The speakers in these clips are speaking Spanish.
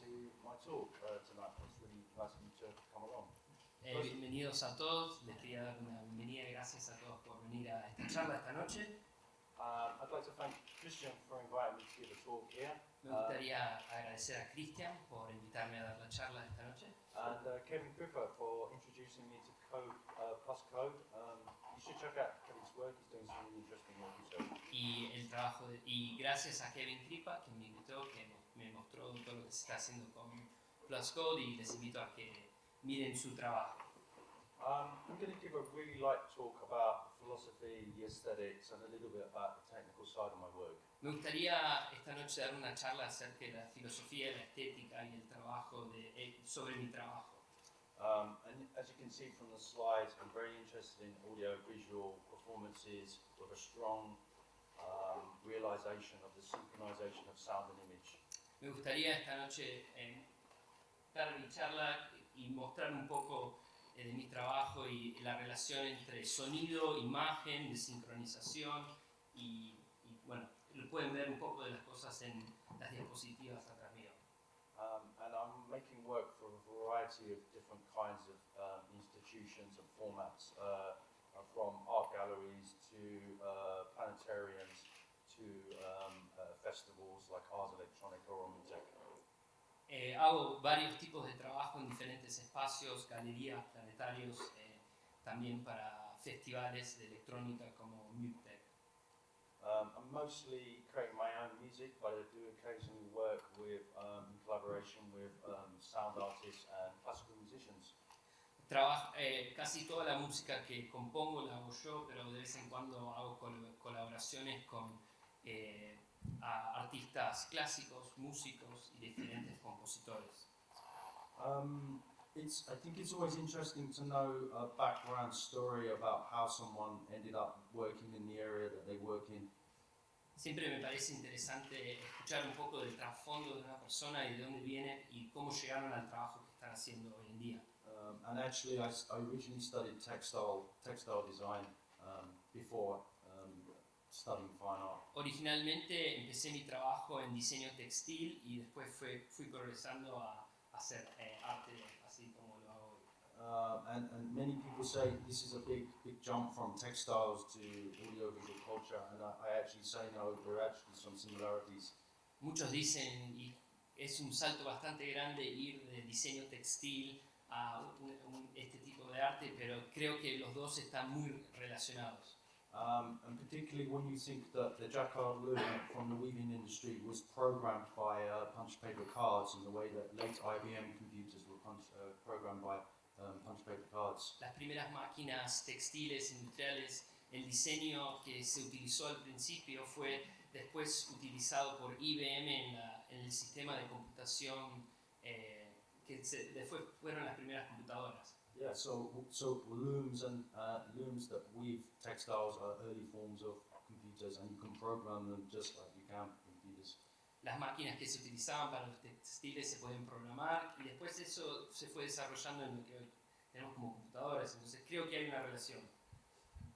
to my talk uh, tonight. It's really nice of you to come along. Eh, bienvenidos a todos, les quería dar una bienvenida y gracias a todos por venir a esta charla esta noche. I'd like to thank Christian for inviting me to give a talk here, Me gustaría agradecer a Cristian por invitarme a dar la charla esta noche and uh, Kevin Pipper for introducing me to Code uh, Plus Code. Um, you should check out Kevin's work. He's doing some really interesting work himself. y el trabajo de- y gracias a Kevin Kripa que me invitó, que me mostró todo lo que se está haciendo con Plus Code y les invito a que miren su trabajo. Um, I'm going to give a really light talk about philosophy, the aesthetics, and a little bit about the technical side of my work. Me gustaría esta noche dar una charla acerca de la filosofía, la estética y el trabajo de, eh, sobre mi trabajo. Um, and as you can see from the slides, I'm very interested in audio-visual performances with a strong um, realization of the synchronization of sound and image. Me gustaría esta noche eh, dar mi charla y mostrar un poco eh, de mi trabajo y la relación entre sonido, imagen, de sincronización y, y, bueno, lo pueden ver un poco de las cosas en las diapositivas atrás mío. Um, and I'm making work for a variety of different kinds of um, institutions and formats, uh, from art galleries to uh, planetariums to um, festivals like Ars Electronica or Mutec. Eh, hago varios tipos de trabajo en diferentes espacios, galerías, planetarios, eh, también para festivales de electrónica como MUTEC. Um, I'm mostly creating my own music, but I do occasionally work with, um, in collaboration with um, sound artists and classical musicians. Trabajo, eh, casi toda la música que compongo la hago yo, pero de vez en cuando hago col- colaboraciones con eh, a- artistas clásicos, músicos y diferentes compositores. Um, it's, I think it's always interesting to know a background story about how someone ended up working in the area that they work in. Siempre me parece interesante escuchar un poco del trasfondo de una persona y de dónde viene y cómo llegaron al trabajo que están haciendo hoy en día. Um, and actually, I, I originally studied textile, textile design um, before um, studying fine art. Originalmente empecé mi trabajo en diseño textil y después fue- fui progresando a, a hacer eh, arte así como lo hago hoy. Uh, and, and many people say this is a big, big jump from textiles to audiovisual culture, and I, I actually say no, there are actually some similarities. Muchos dicen, y es un salto bastante grande ir de diseño textil a un- un- este tipo de arte, pero creo que los dos están muy relacionados. Um, and particularly when you think that the jacquard loom from the weaving industry was programmed by uh, punch paper cards in the way that late IBM computers were punch, uh, programmed by um, punch paper cards. Las primeras máquinas textiles industriales, el diseño que se utilizó al principio fue después utilizado por IBM en, la- en el sistema de computación eh, que se- después fueron las primeras computadoras. Yeah, so so looms and uh, looms that weave textiles are early forms of computers, and you can program them just like you can computers. Las máquinas que se utilizaban para los textiles se pueden programar y después eso se fue desarrollando en lo que hoy tenemos como computadoras. Entonces creo que hay una relación.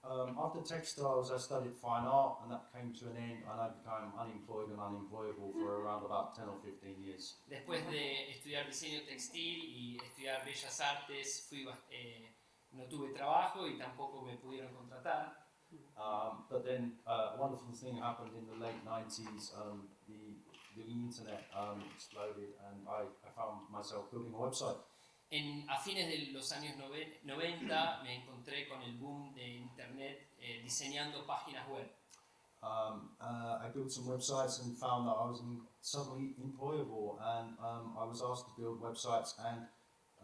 Um, after textiles, I studied fine art, and that came to an end, and I became unemployed and unemployable for around about 10 or 15 years. Después de estudiar diseño textil y estudiar bellas artes, fui, eh, no tuve trabajo y tampoco me pudieron contratar. Um, but then uh, a wonderful thing happened in the late 90s. Um, the, the internet um, exploded, and I, I found myself building a website. En, a fines de los años noven- 90 me encontré con el boom de internet eh, diseñando páginas web. Um, uh, I built some websites and found that I was in, suddenly employable, and um, I was asked to build websites. And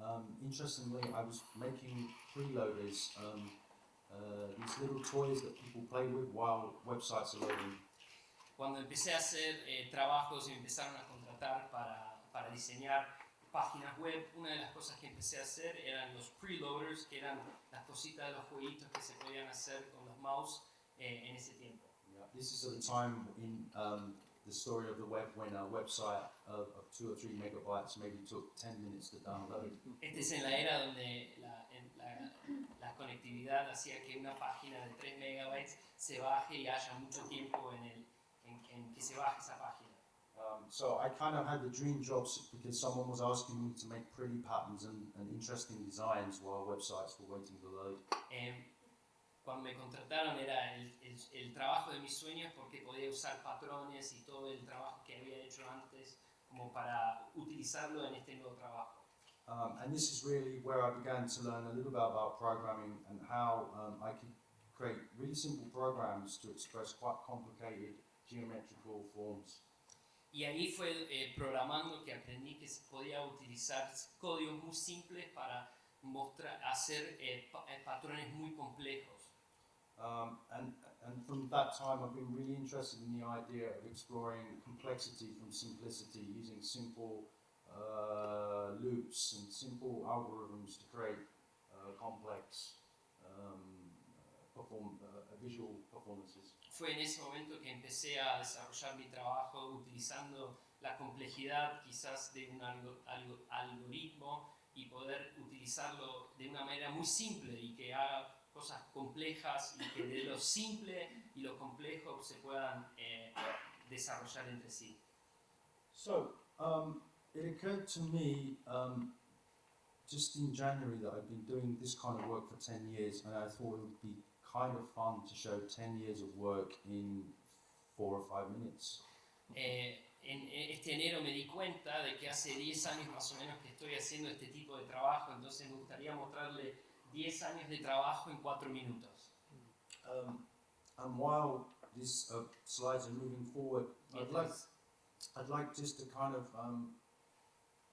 um, interestingly, I was making freeloaders, um, uh, these little toys that people play with while websites are loading. Cuando empecé a hacer eh, trabajos y me empezaron a contratar para, para diseñar páginas web, una de las cosas que empecé a hacer eran los preloaders, que eran las cositas de los jueguitos que se podían hacer con los mouse eh, en ese tiempo. Yeah, this is at a time in um, the story of the web when a website of, of two or three megabytes maybe took 10 minutes to download. Este es en la era donde la, en la- la conectividad hacía que una página de 3 megabytes se baje y haya mucho tiempo en, el, en, en que se baje esa página. Um, so I kind of had the dream jobs because someone was asking me to make pretty patterns and, and interesting designs while websites were waiting to load. Eh, cuando me contrataron era el, el- el trabajo de mis sueños porque podía usar patrones y todo el trabajo que había hecho antes como para utilizarlo en este nuevo trabajo. Um, and this is really where I began to learn a little bit about programming and how um, I could create really simple programs to express quite complicated geometrical forms. Y ahí fue eh, programando que aprendí que se podía utilizar códigos muy simples para mostrar, hacer eh, pa- eh, patrones muy complejos. Um, and, and from that time, I've been really interested in the idea of exploring complexity from simplicity using simple uh, loops and simple algorithms to create uh, complex um, uh, perform, uh, visual performances. Fue en ese momento que empecé a desarrollar mi trabajo utilizando la complejidad quizás de un algo- algo- algoritmo y poder utilizarlo de una manera muy simple y que haga cosas complejas y que de lo simple y lo complejo se puedan eh, desarrollar entre sí. So, um, it occurred to me um, just in January that I've been doing this kind of work for 10 years, and I thought it would be kind of fun to show 10 years of work in four or five minutes. Eh, en en este enero me di cuenta de que hace 10 años más o menos que estoy haciendo este tipo de trabajo, entonces me gustaría mostrarle 10 años de trabajo en 4 minutos. Um, and while these uh, slides are moving forward, I'd like, I'd like just to kind of um,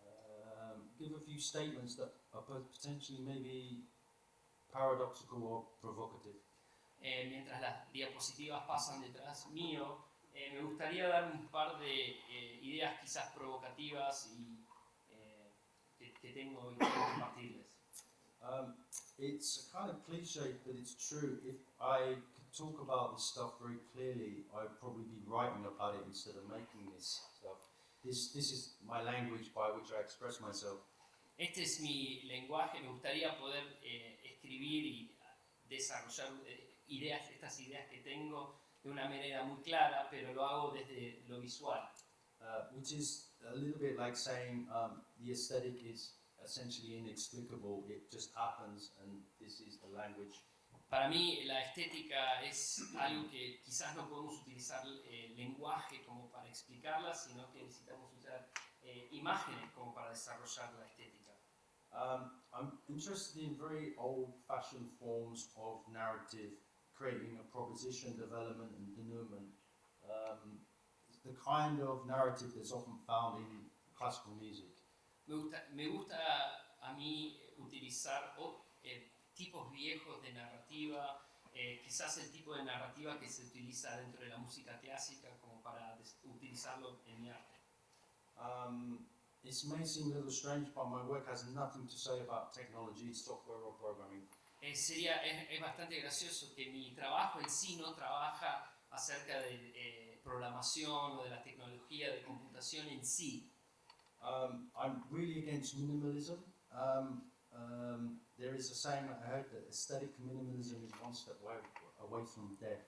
um, give a few statements that are pot- potentially maybe paradoxical or provocative. Eh, mientras las diapositivas pasan detrás mío, eh, me gustaría dar un par de eh, ideas quizás provocativas y eh, que, que tengo y compartirles. Um, it's a kind of cliche, but it's true. If I could talk about this stuff very clearly, I'd probably be writing about it instead of making this stuff. This, this is my language by which I express myself. Este es mi lenguaje, me gustaría poder eh, escribir y desarrollar eh, ideas, estas ideas que tengo de una manera muy clara, pero lo hago desde lo visual. Uh, which is a little bit like saying um, the aesthetic is essentially inexplicable. It just happens, and this is the language. Para mí la estética es algo que quizás no podemos utilizar eh, lenguaje como para explicarla, sino que necesitamos usar eh, imágenes como para desarrollar la estética. Um, I'm interested in very old-fashioned forms of narrative, creating a proposition, development, and denouement. Um, the kind of narrative that's often found in classical music. Me gusta, me gusta a mí utilizar o- eh, tipos viejos de narrativa, eh, quizás el tipo de narrativa que se utiliza dentro de la música clásica como para utilizarlo en mi arte. Um, it may seem a little strange, but my work has nothing to say about technology, software, or programming. Eh, sería, es, es bastante gracioso que mi trabajo en sí no trabaja acerca de eh, programación o de la tecnología de computación en sí. Um, I'm really against minimalism. Um, um, there is a saying I heard that aesthetic minimalism is one step away, away from death.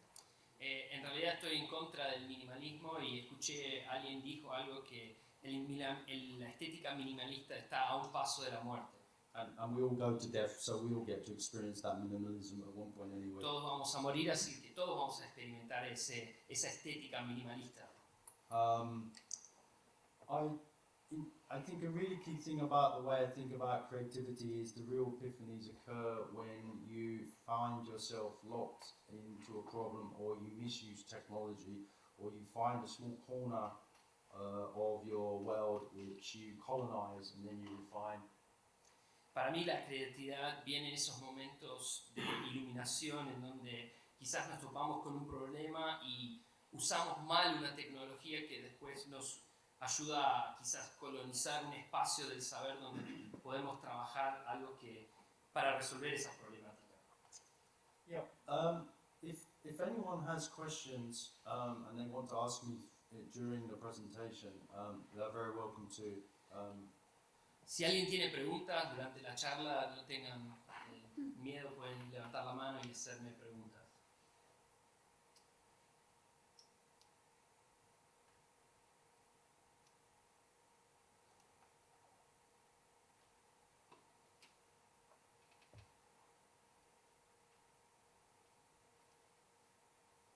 Eh, en realidad estoy en contra del minimalismo y escuché alguien dijo algo que el el- la estética minimalista está a un paso de la muerte. And, and we all go to death, so we all get to experience that minimalism at one point anyway. Todos vamos a morir, así que todos vamos a experimentar ese, esa estética minimalista. Um, I, I think a really key thing about the way I think about creativity is the real epiphanies occur when you find yourself locked into a problem or you misuse technology or you find a small corner uh, of your world which you colonize and then you refine. Para mí la creatividad viene en esos momentos de iluminación en donde quizás nos topamos con un problema y usamos mal una tecnología que después nos ayuda a quizás colonizar un espacio del saber donde podemos trabajar algo que para resolver esas problemáticas. Yeah. Um, if, if anyone has questions um, and they want to ask me uh, during the presentation, um, they're very welcome to. Si alguien tiene preguntas durante la charla, no tengan eh, miedo, pueden levantar la mano y hacerme preguntas.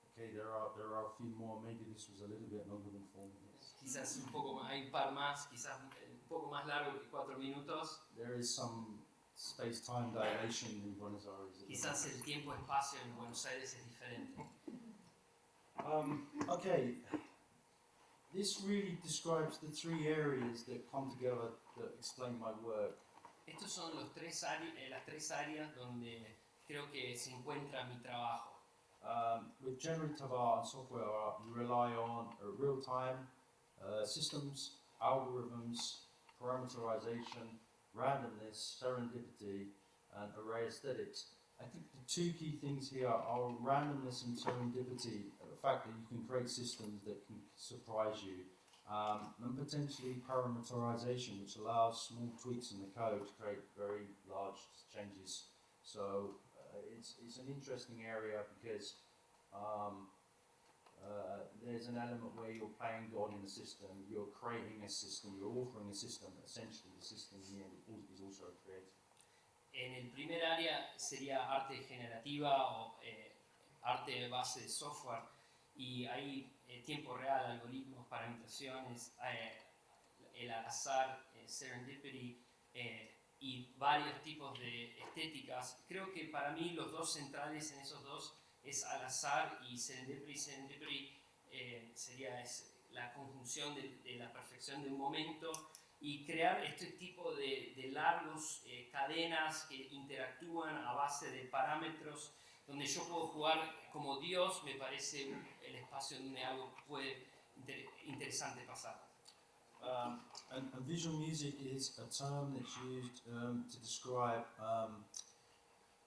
Okay, there are there are a few more. Maybe this was a little bit longer than four minutes. Quizás un poco más, hay un par más, quizás eh, un poco más largo que cuatro minutos. There is some space-time dilation in Buenos Aires. Quizás el tiempo-espacio en Buenos Aires es diferente. Um, okay, this really describes the three areas that come together that explain my work. Estos son los tres eh, las tres áreas donde creo que se encuentra mi trabajo. Um, with generative art and software art, you rely on uh, real-time uh, systems, algorithms, parameterization, randomness, serendipity, and array aesthetics. I think the two key things here are randomness and serendipity, the fact that you can create systems that can surprise you, um, and potentially parameterization, which allows small tweaks in the code to create very large changes. So uh, it's, it's an interesting area because um, uh, there's an element where you're playing God in the system, you're creating a system, you're authoring a system, essentially the system in the end is also created. En el primer área sería arte generativa o eh, arte base de software y hay eh, tiempo real, algoritmos, parametraciones, eh, el al azar, eh, serendipity eh, y varios tipos de estéticas. Creo que para mí los dos centrales en esos dos es al azar y serendipity. Serendipity eh, sería la conjunción de, la perfección de un momento y crear este tipo de, largos eh, cadenas que interactúan a base de parámetros donde yo puedo jugar como Dios, me parece el espacio donde algo puede inter- interesante pasar. Um, and visual music is a term that's used um, to describe um,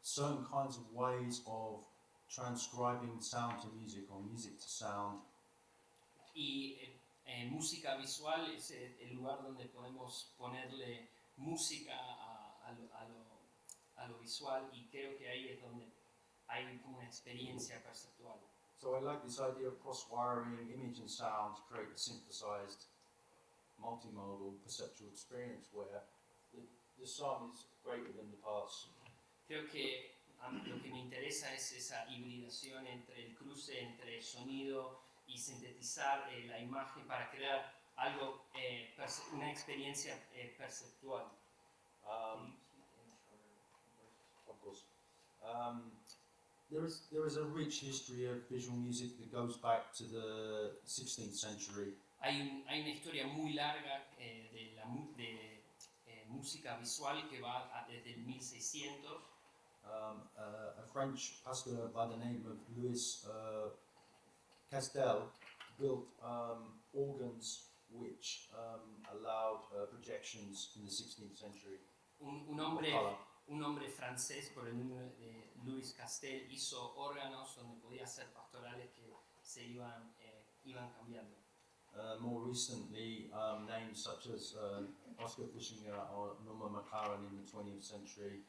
certain kinds of ways of transcribing sound to music or music to sound. Y eh, eh, música visual es el, el lugar donde podemos ponerle música a, a lo, a lo- a lo visual y creo que ahí es donde hay una experiencia perceptual. So I like this idea of cross-wiring image and sound to create a synthesized, multimodal perceptual experience where the, the sum is greater than the parts. Creo que a mí lo que me interesa es esa hibridación entre el cruce entre sonido y sintetizar eh, la imagen para crear algo, eh, una experiencia eh, perceptual. Um, of course. Um, there is there is a rich history of visual music that goes back to the 16th century. Hay, un- hay una historia muy larga eh, de, la, de eh, música visual que va a- desde el 1600. Um, uh, a French pastor by the name of Louis uh, Castel built um, organs which um, allowed uh, projections in the 16th century. Un, un hombre un hombre francés por el nombre de Louis Castel hizo órganos donde podía hacer pastorales que se iban, eh, iban cambiando. Uh, more recently, um, names such as uh, Oscar Fischinger or Norma McLaren in the 20th century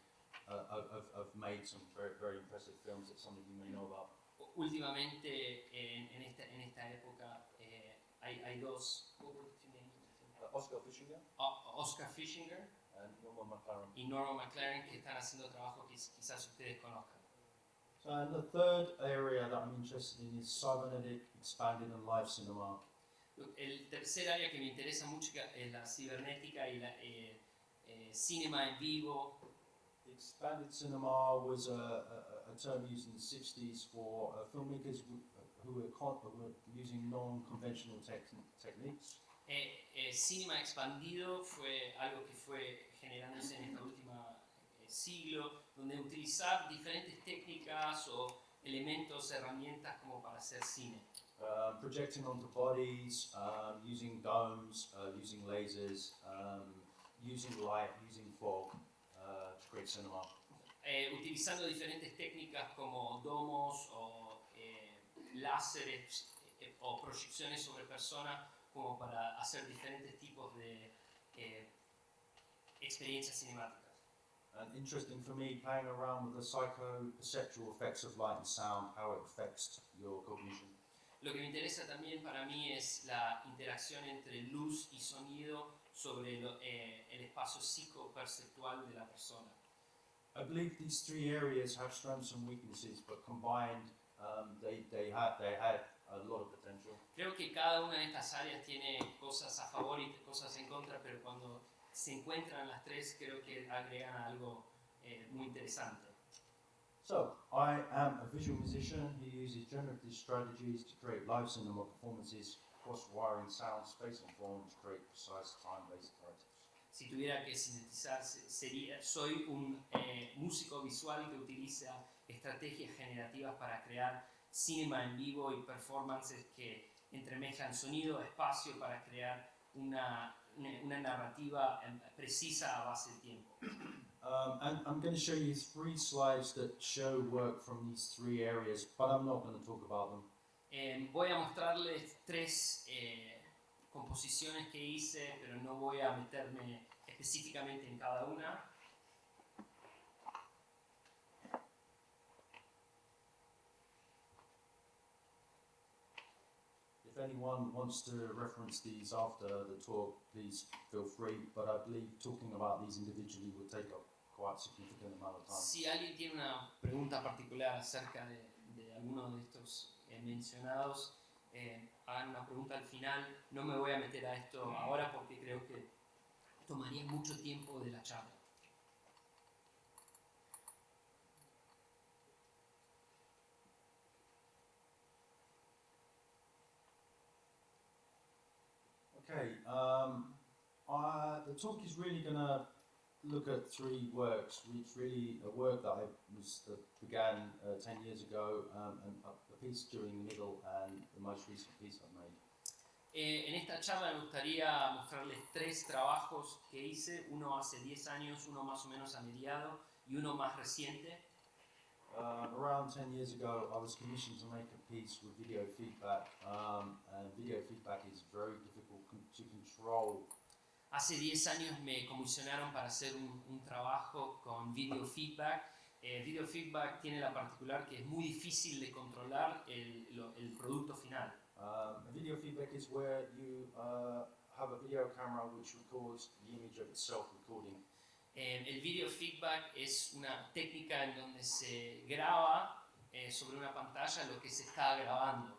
uh, have made some very, very impressive films that some of you may know about. Últimamente, en, en esta, en esta época, eh, hay, hay dos? Uh, Oscar Fischinger O- Oscar and Norma McLaren. y Norma McLaren que están haciendo trabajo que quizás ustedes conozcan. So, and the third area that I'm interested in is cybernetic, expanded, and live cinema. El tercer área que me interesa mucho es la cibernética y la eh, eh, cinema en vivo. Expanded cinema was a, a, a term used in the 60s for uh, filmmakers who, who, were who were using non-conventional tech- techniques. Eh, eh, cinema expandido fue algo que fue generándose en este último siglo, donde utilizar diferentes técnicas o elementos, herramientas como para hacer cine. Uh, projecting onto bodies, um, using domes, uh, using lasers, um, using light, using fog create cinema. Eh, utilizando diferentes técnicas como domos o eh, láseres eh, o proyecciones sobre personas como para hacer diferentes tipos de eh, experiencias cinemáticas. And interesting for me, playing around with the psycho-perceptual effects of light and sound, how it affects your cognition. Lo que me interesa también para mí es la interacción entre luz y sonido sobre lo- eh, el espacio psicoperceptual de la persona. I believe these three areas have strengths and weaknesses, but combined, um, they, they had they had a lot of potential. Creo que cada una de estas áreas tiene cosas a favor y cosas en contra, pero cuando se encuentran las tres creo que agregan algo eh, muy interesante. So, I am a visual musician who uses generative strategies to create live cinema performances, cross-wiring sound, space and form to create precise time-based narratives. Si tuviera que sintetizar, se- sería, soy un eh, músico visual que utiliza estrategias generativas para crear cinema en vivo y performances que entremezclan sonido, espacio para crear una, una, narrativa eh, precisa a base de tiempo. Um, and I'm going to show you three slides that show work from these three areas, but I'm not going to talk about them. Eh, voy a mostrarles tres eh, composiciones que hice, pero no voy a meterme específicamente en cada una. If anyone wants to reference these after the talk, please feel free, but I believe talking about these individually will take up quite a significant amount of time. Si alguien tiene una pregunta particular acerca de, de alguno de estos eh, mencionados, eh, hagan una pregunta al final. No me voy a meter a esto ahora porque creo que tomaría mucho tiempo de la charla. Okay, um, I, the talk is really going to look at three works, which really a work that I was that began uh, ten years ago, um, and a, piece during the middle, and the most recent piece I've made. Eh, en esta charla me gustaría mostrarles tres trabajos que hice, uno hace 10 años, uno más o menos a mediado y uno más reciente. Uh, around 10 years ago, I was commissioned to make a piece with video feedback, um, and video feedback is very difficult to control. Hace 10 años me comisionaron para hacer un, un trabajo con video feedback. Eh, video feedback tiene la particular que es muy difícil de controlar el, lo- el producto final. Um, video feedback is where you uh, have a video camera which records the image of itself recording. Eh, el video feedback es una técnica en donde se graba eh, sobre una pantalla lo que se está grabando.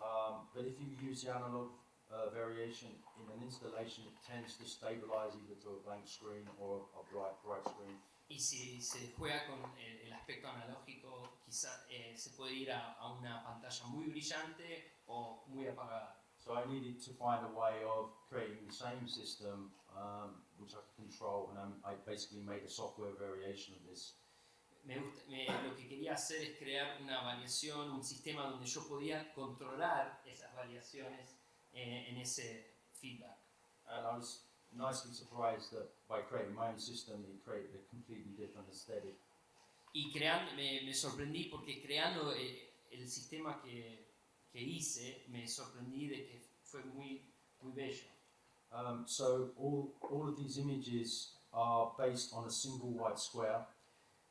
Um, but if you use the analog uh, variation in an installation, tends to stabilize either to a blank screen or a bright, bright screen. Y si se juega con el, el aspecto analógico, quizá eh, se puede ir a, a una pantalla muy brillante o muy apagada. So I needed to find a way of creating the same system um, which I could control, and I'm, I basically made a software variation of this. Me gusta- me- lo que quería hacer es crear una variación, un sistema donde yo podía controlar esas variaciones eh, en ese feedback. And I was nicely surprised that by creating my own system, it created a completely different aesthetic. Y creando, me, me sorprendí porque creando eh, el sistema que, que hice, me sorprendí de que fue muy, muy bello. Um, so all, all of these images are based on a single white square,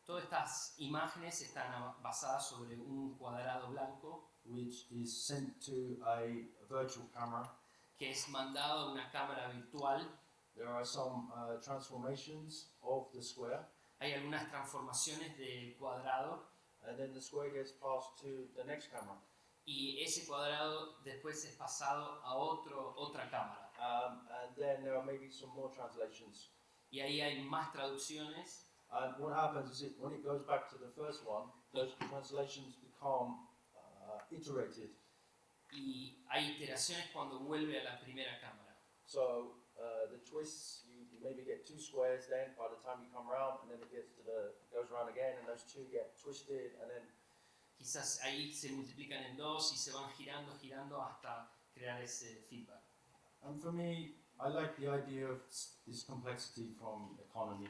Todas estas imágenes están basadas sobre un cuadrado blanco which is sent to a virtual camera. que es mandado a una cámara virtual. There are some uh, transformations of the square, Hay algunas transformaciones del cuadrado and then the square gets passed to the next camera. y ese cuadrado después es pasado a otro, otra cámara. Um, and then there are maybe some more translations. Y ahí hay más traducciones And what happens is it, when it goes back to the first one, those translations become uh, iterated. y hay iteraciones cuando vuelve a la primera cámara. So uh, the twists, you, you maybe get two squares then by the time you come around, and then it gets to the it goes around again, and those two get twisted, and then Quizás ahí se multiplican en dos y se van girando, girando hasta crear ese feedback. and for me, I like the idea of this complexity from economy.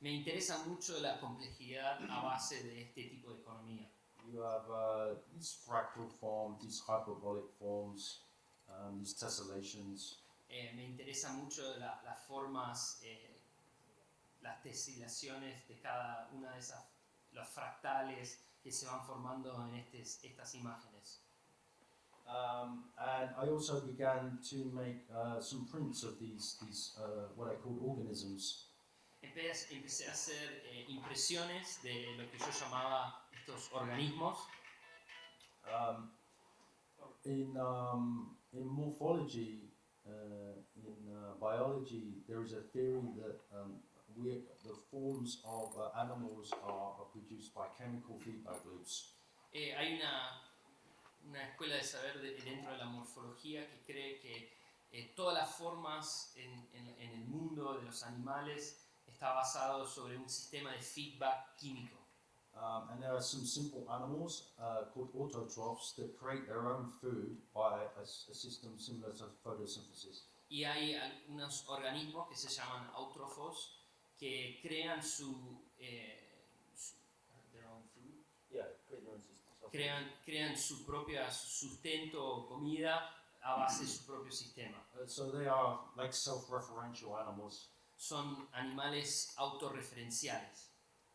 Me interesa mucho la complejidad a base de este tipo de economía. You have uh, these fractal forms, these hyperbolic forms, um, these tessellations, Eh, me interesa mucho la- las formas, eh, las tesilaciones de cada una de esas, los fractales que se van formando en estes- estas imágenes. Um, and I also began to make uh, some prints of these, these uh, what I call organisms. Empe- Empecé a hacer eh, impresiones de lo que yo llamaba estos organismos. Um, in um, in morphology, uh, in uh, biology, there is a theory that um, we the forms of uh, animals are, are produced by chemical feedback loops. Eh, hay una, una escuela de saber de- dentro de la morfología que cree que eh, todas las formas en, en- en el mundo de los animales está basado sobre un sistema de feedback químico. Um, and there are some simple animals uh, called autotrophs that create their own food by a, system similar to photosynthesis. Y hay algunos organismos que se llaman autrófos que crean su, eh, su- their own food, Yeah, create their own system. crean, crean su propio sustento o comida a base de su propio sistema. Uh, so they are like self-referential animals. Son animales autorreferenciales.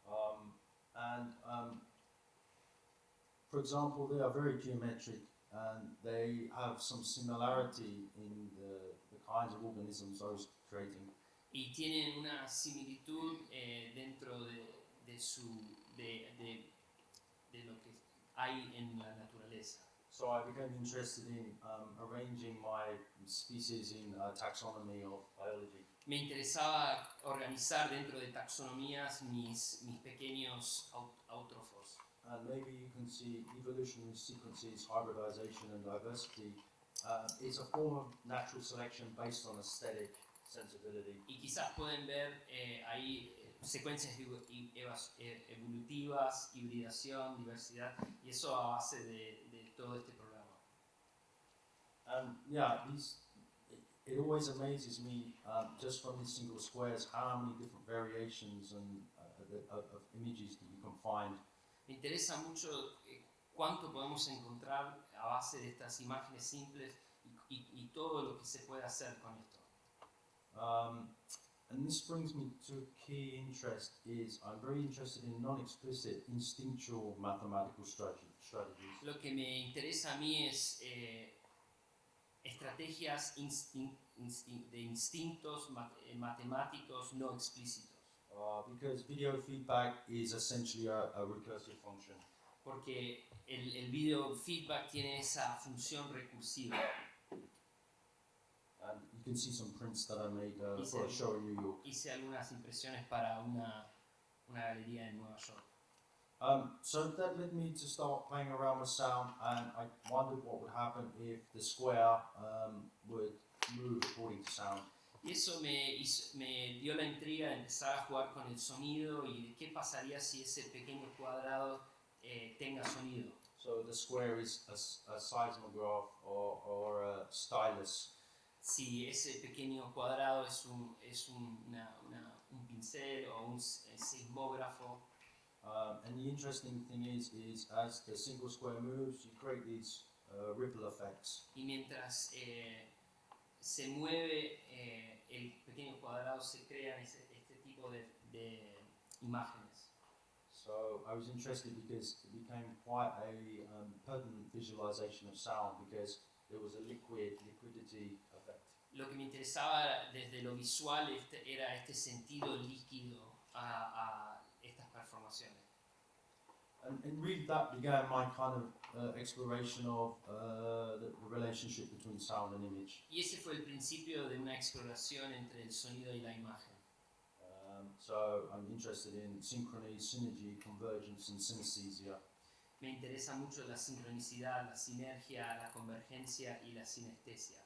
Um, and um, for example, they are very geometric and they have some similarity in the, the kinds of organisms I was creating. y tienen una similitud eh, dentro de, de su, de, de- de lo que hay en la naturaleza. So I became interested in um, arranging my species in uh, taxonomy of biology. Me interesaba organizar dentro de taxonomías mis, mis pequeños au- autrófos. And maybe you can see evolutionary sequences, hybridization, and diversity uh, is a form of natural selection based on aesthetic sensibility. Y quizás pueden ver eh, ahí eh, secuencias eh, evolutivas, hibridación, diversidad, y eso a base de, de todo este programa. And yeah, these it, always amazes me um, just from these single squares how many different variations and uh, of, of images that you can find. Me interesa mucho eh, cuánto podemos encontrar a base de estas imágenes simples y, y- y todo lo que se puede hacer con esto. Um, and this brings me to a key interest is I'm very interested in non-explicit instinctual mathematical strategy, strategies. Lo que me interesa a mí es eh, estrategias instin- instin- de instintos mat- eh, matemáticos no explícitos, Uh, because video feedback is essentially a, a recursive function. porque el, el video feedback tiene esa función recursiva. And you can see some prints that I made uh, for a show in New York. Hice algunas impresiones para una, una galería en Nueva York. Um, so that led me to start playing around with sound, and I wondered what would happen if the square um, would move according to sound. Y eso me, hizo- me dio la intriga de empezar a jugar con el sonido y de qué pasaría si ese pequeño cuadrado eh, tenga sonido. So the square is a seismograph or, or a stylus. Si ese pequeño cuadrado es un, es un, una- una- un pincel o un s- eh, sismógrafo. Um, and the interesting thing is, is as the single square moves, you create these uh, ripple effects. Y mientras eh, se mueve eh, el pequeño cuadrado se crean ese- este tipo de, de imágenes. So I was interested because it became quite a um, pertinent visualization of sound because there was a liquid liquidity effect. Lo que me interesaba desde lo visual este- era este sentido líquido a, a estas performaciones. And, and really that began my kind of uh, exploration of uh, the, the relationship between sound and image. Y ese fue el principio de una exploración entre el sonido y la imagen. Um, so I'm interested in synchrony, synergy, convergence, and synesthesia. Me interesa mucho la sincronicidad, la sinergia, la convergencia y la sinestesia.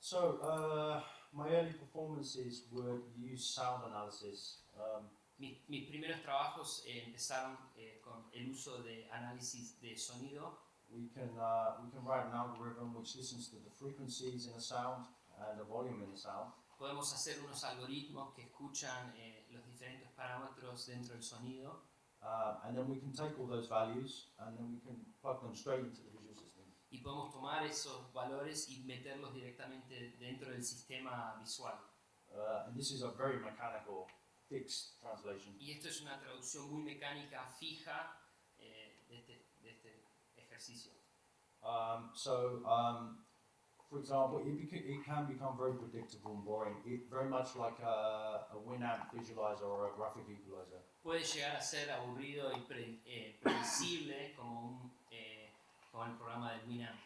So uh, my early performances would use sound analysis. Um, Mis, mis primeros trabajos eh, empezaron eh, con el uso de análisis de sonido. we can uh, we can write an algorithm which listens to the frequencies in a sound and the volume in a sound. Podemos hacer unos algoritmos que escuchan eh, los diferentes parámetros dentro del sonido Uh, and then we can take all those values and then we can plug them straight into the visual system. y podemos tomar esos valores y meterlos directamente dentro del sistema visual. Uh, and this is a very mechanical, fixed translation. Y esto es una traducción muy mecánica, fija eh, de, este, de este ejercicio. Um, so, um, for example, it, it can become very predictable and boring. It very much like a, a Winamp visualizer or a graphic equalizer. Puede llegar a ser aburrido y pre- eh, predecible como un, eh, con el programa del Winamp.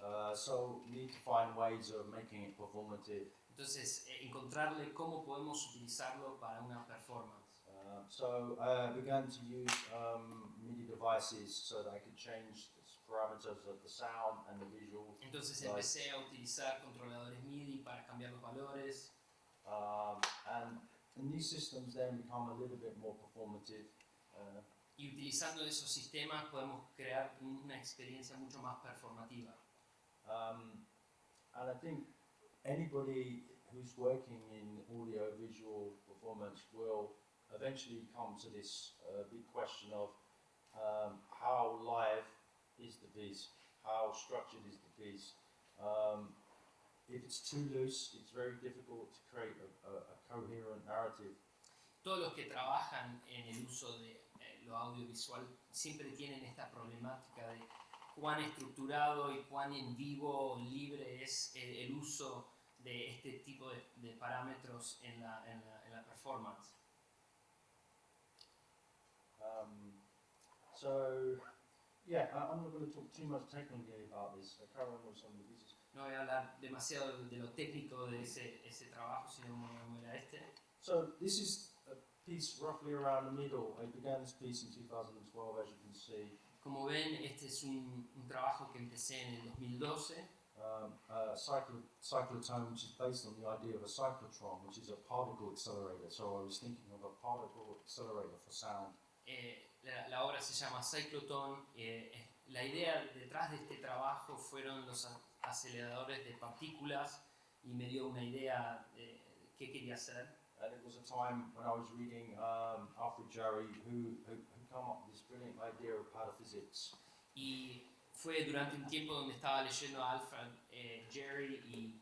Uh, so we need to find ways of making it performative. Entonces, eh, encontrarle cómo podemos utilizarlo para una performance. Uh, so I began to use um, MIDI devices so that I could change the parameters of the sound and the visual. Entonces empecé a utilizar controladores MIDI para cambiar los valores Um, and, and these systems then become a little bit more performative. Uh, y utilizando esos sistemas podemos crear una experiencia mucho más performativa. Um, and I think anybody who's working in audio visual performance will eventually come to this uh, big question of um, how live is the piece, how structured is the piece. Um, if it's too loose, it's very difficult to create a, a, a coherent narrative. Todos los que trabajan en el uso de eh, lo audiovisual siempre tienen esta problemática de cuán estructurado y cuán en vivo libre es el, el uso de este tipo de, de parámetros en la, en la- en la performance. Um, so, yeah, I, I'm not going to talk too much technically about this. So carry on with some of the pieces. No voy a hablar demasiado de lo técnico de ese, ese trabajo, sino a este. So this is a piece roughly around the middle. I began this piece in 2012, as you can see. Como ven, este es un, un trabajo que empecé en el 2012. Um, uh, cyclo- cyclotone, which is based on the idea of a cyclotron, which is a particle accelerator. So I was thinking of a particle accelerator for sound. Eh, la, la obra se llama Cyclotron. eh, eh, la idea detrás de este trabajo fueron los aceleradores de partículas y me dio una idea de qué quería hacer. And it was a time when I was reading um, Alfred Jarry, who, who, Y fue durante un tiempo donde estaba leyendo a Alfred eh, Jerry y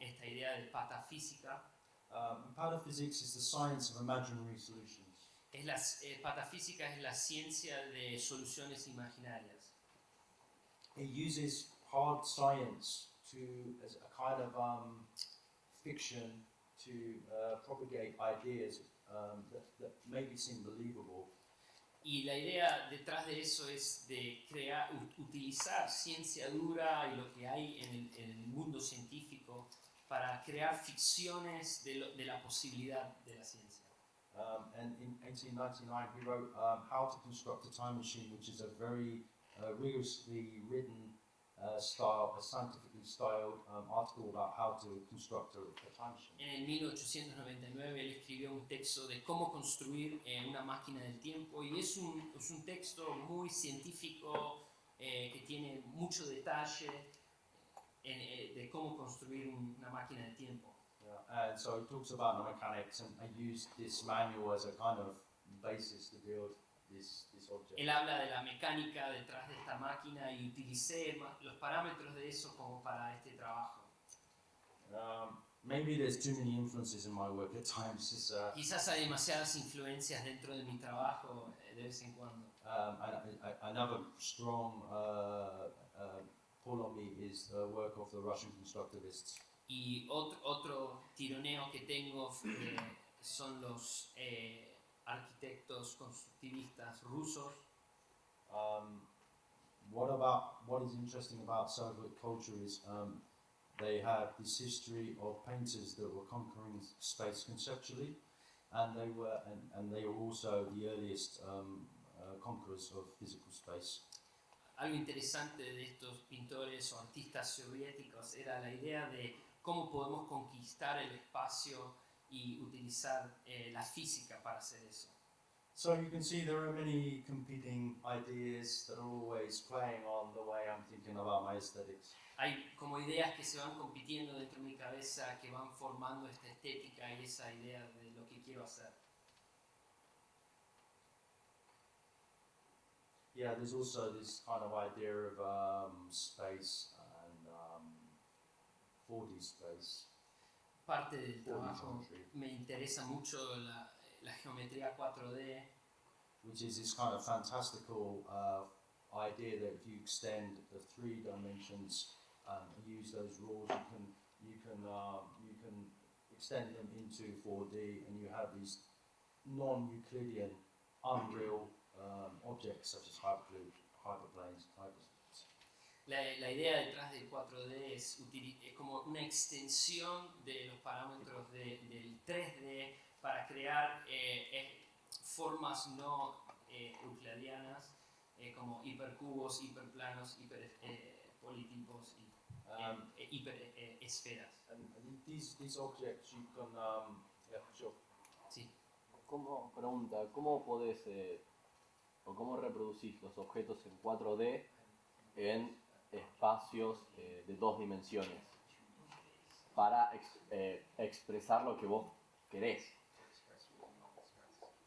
esta idea de patafísica. Um, pataphysics is the science of imaginary solutions. Es la, eh, patafísica es la ciencia de soluciones imaginarias. It uses hard science to as a kind of um, fiction to uh, propagate ideas um, that, that maybe seem believable. Y la idea detrás de eso es de crear, utilizar ciencia dura y lo que hay en el, en el mundo científico para crear ficciones de, lo- de la posibilidad de la ciencia. Um, and in 1899, he wrote um, How to Construct a Time Machine, which is a very uh, rigorously written uh, style, a scientifically styled um, article about how to construct a, a time machine. En el 1899 él escribió un texto de cómo construir eh, una máquina del tiempo y es un, es un texto muy científico eh, que tiene mucho detalle en, eh, de cómo construir un- una máquina del tiempo. Yeah. And so he talks about the mechanics, and I used this manual as a kind of basis to build this, this object. Él habla de la mecánica detrás de esta máquina y utilicé los parámetros de eso como para este trabajo. Um, maybe there's too many influences in my work at times. It's, uh, Quizás hay demasiadas influencias dentro de mi trabajo eh, de vez en cuando. um, another strong uh, uh, pull on me is the work of the Russian constructivists. Y otro, otro tironeo que tengo eh, son los eh, arquitectos constructivistas rusos. Um, what about what is interesting about Soviet culture is um, they have this history of painters that were conquering space conceptually, and they were and, and they were also the earliest um, uh, conquerors of physical space. Algo interesante de estos pintores o artistas soviéticos era la idea de cómo podemos conquistar el espacio y utilizar eh, la física para hacer eso. So you can see there are many competing ideas that are always playing on the way I'm thinking about my aesthetics. Hay como ideas que se van compitiendo dentro de mi cabeza, que van formando esta estética y esa idea de lo que quiero hacer. Yeah, there's also this kind of idea of um, space and um, 4D space. Parte del 4D trabajo me interesa mucho la, la geometría 4D, which is this kind of fantastical uh, idea that if you extend the three dimensions um, and use those rules, you can you can um, you can extend them into 4D, and you have these non-Euclidean, unreal um, objects such as hypercube, hyperplanes, hyper. La, la idea detrás del 4D es, es como una extensión de los parámetros de- del 3D para crear eh, eh, formas no eh, euclidianas eh, como hipercubos, hiperplanos, hiperpolitipos y Um, eh, hiperesferas. and, and these these objects you can um, yeah sure. Sí. ¿Cómo, pregunta, ¿cómo podés eh, o cómo reproducís los objetos en 4D en espacios eh, de dos dimensiones para ex- eh, expresar lo que vos querés?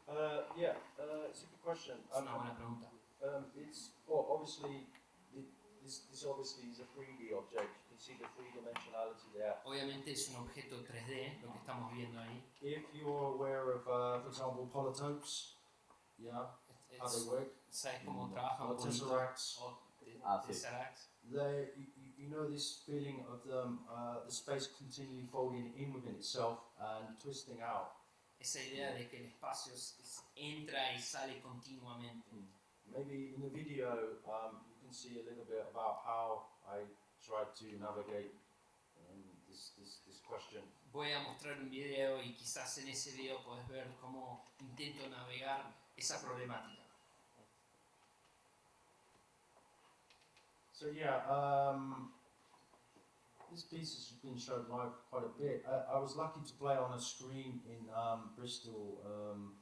Uh, yeah, uh, it's a good question. Es una buena pregunta. Um, it's well, obviously it, this this obviously is a 3D object. You can see the three dimensionality there. Obviamente es un objeto 3D, lo que estamos viendo ahí. If you're aware of, uh, for example, polytopes, yeah, Es- how they work, ¿Sabes cómo Mm, trabajan con tesseracts, o te- Ah, sí. tesseracts? They you, know this feeling of them, uh, the space continually folding in within itself and twisting out. Esa idea de que el espacio es- es- entra y sale continuamente. Maybe in the video, um, you can see a little bit about how I tried to navigate um, this, this, this question. Voy a mostrar un video y quizás en ese video podés ver cómo intento navegar esa problemática. So yeah, um, this piece has been shown live quite a bit. I, I was lucky to play on a screen in um, Bristol, um,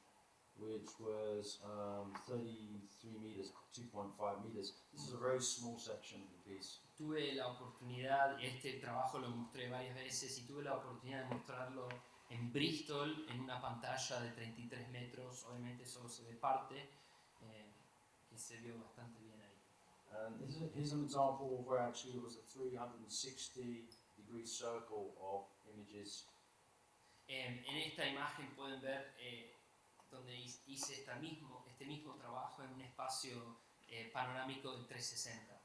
which was um, 33 meters, 2.5 meters. This is a very small section of the piece. Tuve la oportunidad, este trabajo lo mostré varias veces y tuve la oportunidad de mostrarlo en Bristol en una pantalla de 33 metros, obviamente solo se ve parte, eh, que se vio bastante bien. And this is, here's an example of where actually it was a 360 degree circle of images. En, en esta imagen pueden ver eh, donde hice esta mismo, este mismo trabajo en un espacio eh, panorámico de 360.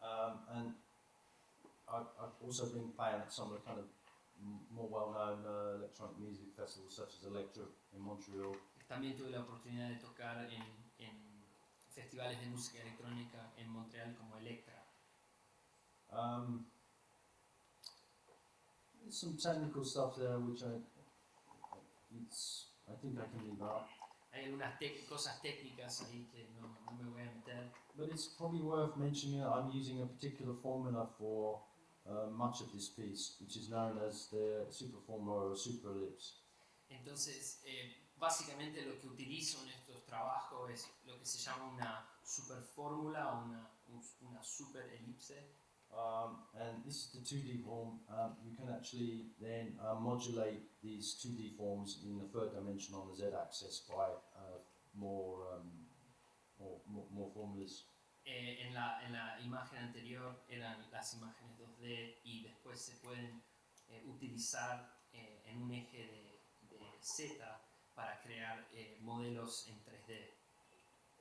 Um, and I've, I've also been playing at some of the kind of more well-known uh, electronic music festivals such as Electro in Montreal. También tuve la oportunidad de tocar en festivales de música electrónica en Montreal como Electra. Um, some technical stuff there which I, it's, I think I can leave out. Hay algunas cosas técnicas ahí que no, no me voy a meter, But it's probably worth mentioning that I'm using a particular formula for uh, much of this piece, which is known as the super formula or super ellipse. Entonces, eh, básicamente lo que utilizo en estos trabajos es lo que se llama una super fórmula o una, un- una super elipse. Um, and this is the 2D form. Um, you can actually then uh, modulate these 2D forms in the third dimension on the z-axis by uh, more, um, more, more, more formulas. Eh, en, la, en la imagen anterior eran las imágenes 2D y después se pueden eh, utilizar eh, en un eje de, de Z para crear eh, modelos en 3D.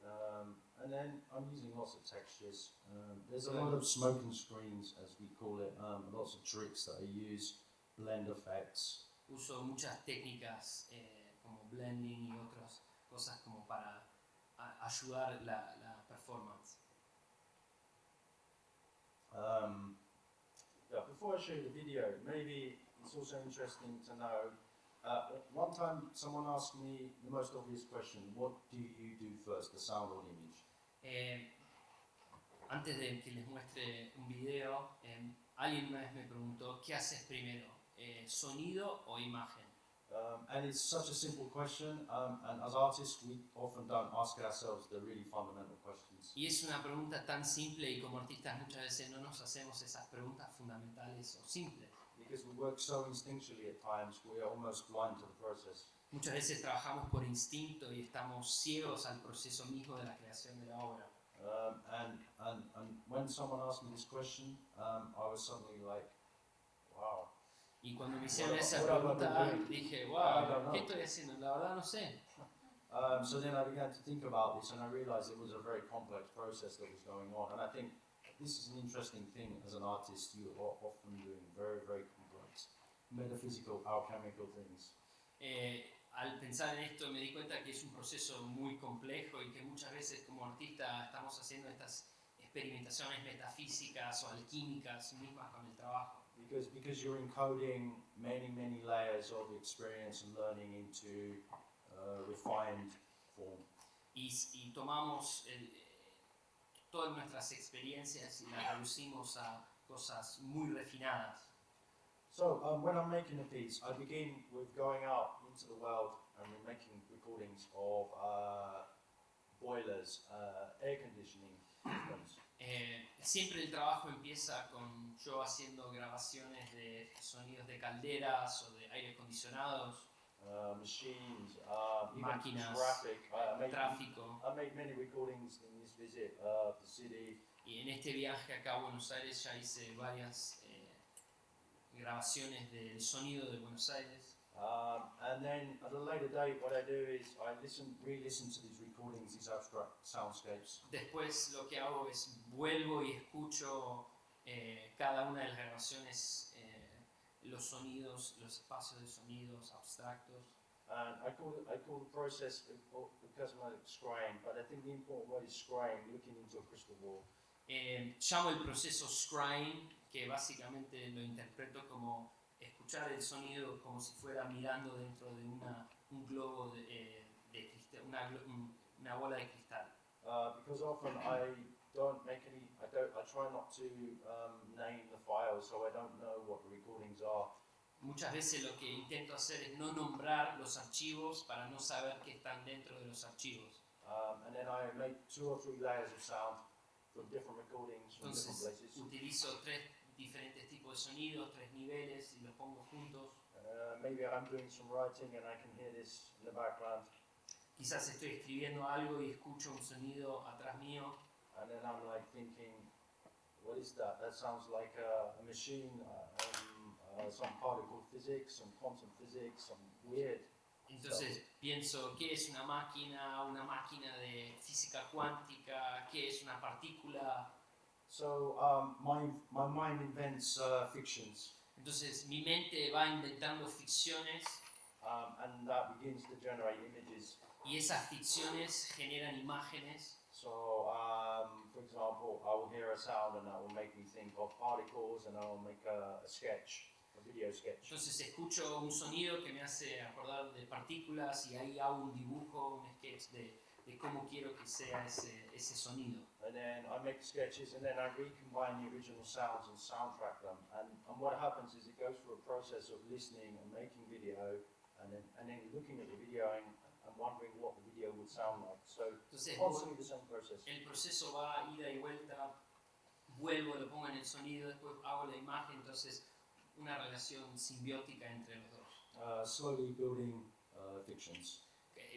Um, and then I'm using lots of textures. Um, there's a lot of smoke and screens, as we call it, um, lots of tricks that I use, blend effects. Uso muchas técnicas eh, como blending y otras cosas como para ayudar la, la performance. Um, yeah, before I show you the video, maybe it's also interesting to know. Uh, one time, someone asked me the most obvious question: What do you do first, the sound or the image? Eh, antes de que les muestre un video, eh, alguien una vez me preguntó, ¿qué haces primero? Eh, ¿Sonido o imagen? Um, and it's such a simple question, um, and as artists, we often don't ask ourselves the really fundamental questions. Y es una pregunta tan simple y como artistas muchas veces no nos hacemos esas preguntas fundamentales o simples. Because we work so instinctually at times, we are almost blind to the process. Muchas veces trabajamos por instinto y estamos ciegos al proceso mismo de la creación de la obra. Um, and, and, and when someone asked me this question, um, I was suddenly like, wow. Y cuando me hicieron What- esa what have I been pregunta dije, wow, ¿qué estoy haciendo? La verdad no sé. Um, so then I began to think about this and I realized it was a very complex process that was going on. And I think this is an interesting thing as an artist, you are often doing very, very complex metaphysical, alchemical things. Eh, al pensar en esto me di cuenta que es un proceso muy complejo y que muchas veces como artista estamos haciendo estas experimentaciones metafísicas o alquímicas mismas con el trabajo. because because you're encoding many many layers of experience and learning into uh, refined form. Y, y tomamos el- todas nuestras experiencias y las reducimos a cosas muy refinadas. So um, when I'm making a piece, I begin with going out into the world and we're making recordings of uh, boilers, uh, air conditioning systems. Eh, siempre el trabajo empieza con yo haciendo grabaciones de sonidos de calderas o de aire acondicionados, uh, machines, even Máquinas, traffic. I, I made tráfico. I made many recordings in this visit uh, of the city. Y en este viaje acá a Buenos Aires ya hice varias eh, grabaciones del sonido de Buenos Aires. Um, and then at a later date, what I do is I listen, re-listen to these recordings, these abstract soundscapes, Después lo que hago es vuelvo y escucho eh, cada una de las grabaciones, los sonidos, los espacios de sonidos abstractos. and I call it, I call the process because of my scrying. But I think the important word is scrying, looking into a crystal ball. Eh, llamo el proceso scrying, que básicamente lo interpreto como escuchar el sonido como si fuera mirando dentro de una, un globo de, eh, de cristal, una, una bola de cristal. Uh, because often I don't make any, I don't, I try not to um, name the files, so I don't know what the recordings are. Muchas veces lo que intento hacer es no nombrar los archivos para no saber qué están dentro de los archivos. Um, and then I make two or three layers of sound from different recordings from different Entonces places. utilizo tres diferentes tipos de sonidos, tres niveles y los pongo juntos. Uh, maybe I'm doing some writing and I can hear this in the background, Quizás estoy escribiendo algo y escucho un sonido atrás mío and then I'm like thinking, what is that? That sounds like a, a machine, uh, um, uh, some particle physics, some quantum physics, some weird. Entonces pienso, ¿qué es una máquina? Una máquina de física cuántica, ¿qué es una partícula? So um, my, my mind invents uh, fictions, Entonces mi mente va inventando ficciones um, and that begins to generate images. y esas ficciones generan imágenes. So, um, for example, I will hear a sound and that will make me think of particles, and I will make a, a sketch, a video sketch. Entonces escucho un sonido que me hace acordar de partículas y ahí hago un dibujo, un sketch de, de cómo quiero que sea ese, ese sonido. And then I make sketches, and then I recombine the original sounds and soundtrack them. And, and what happens is it goes through a process of listening and making video, and then and then looking at the video and, and wondering what the video would sound like. So Entonces the same process. el proceso va ida y vuelta, vuelvo, lo pongo en el sonido, después hago la imagen, entonces una relación simbiótica entre los dos. Uh, slowly building uh, fictions,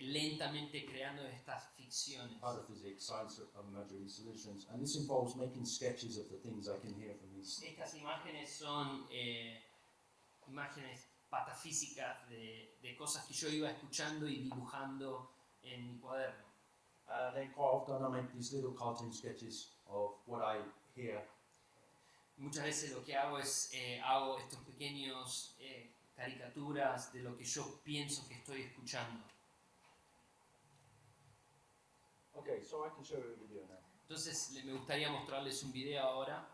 Lentamente creando estas ficciones. physics, science of imaginary solutions, and this involves making sketches of the things I can hear from these Estas imágenes son eh, imágenes patafísicas de, de cosas que yo iba escuchando y dibujando en mi cuaderno. And then quite often I make these little cartoon sketches of what I hear. Muchas veces lo que hago es eh, hago estos pequeños eh, caricaturas de lo que yo pienso que estoy escuchando. Okay, so I can show you a video now. Entonces me gustaría mostrarles un video ahora.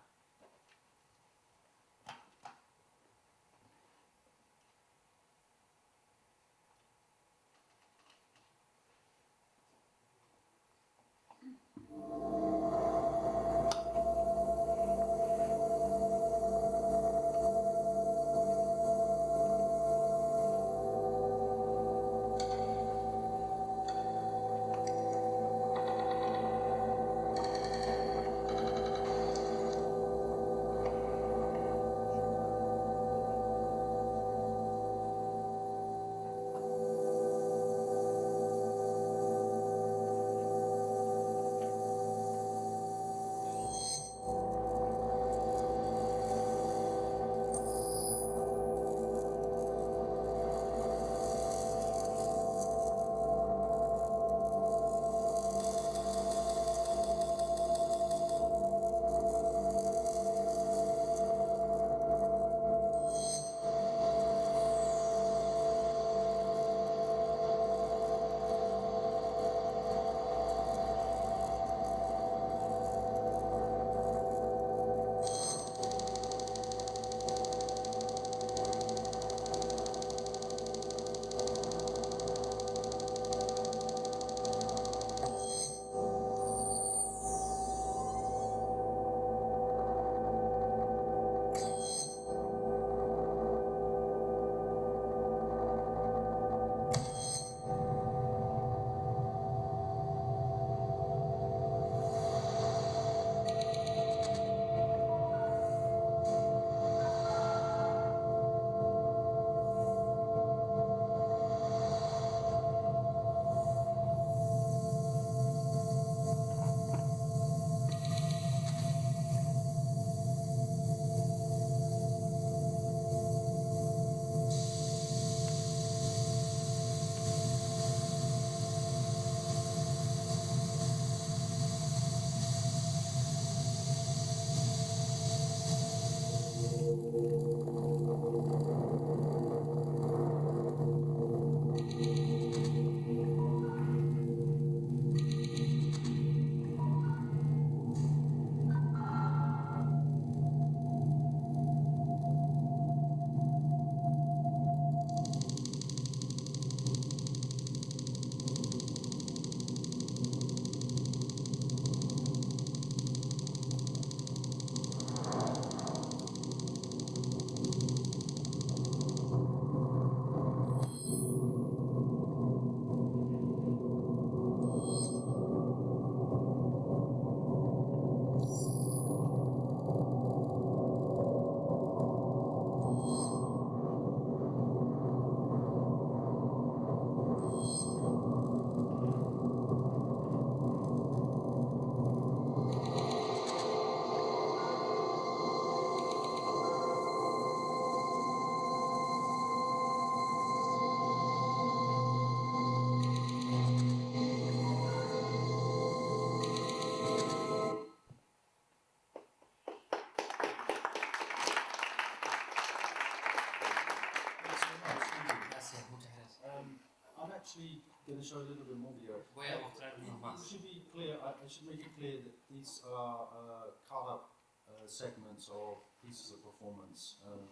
Going to show a little bit more video. Voy a It, it should be clear. I, I should make it clear that these are uh, cut up uh, segments or pieces of performance. Um,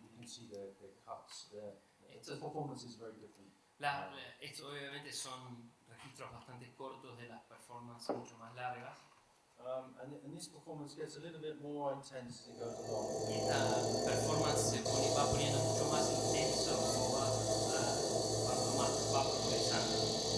you can see the, their cuts. Their, Esto- the performance is very different. La- la- esto obviamente son registros bastante cortos de las performances mucho más largas. Um, and, and this performance gets a little bit more intense as it goes along. Esta performance va poniendo mucho más intenso va progresando.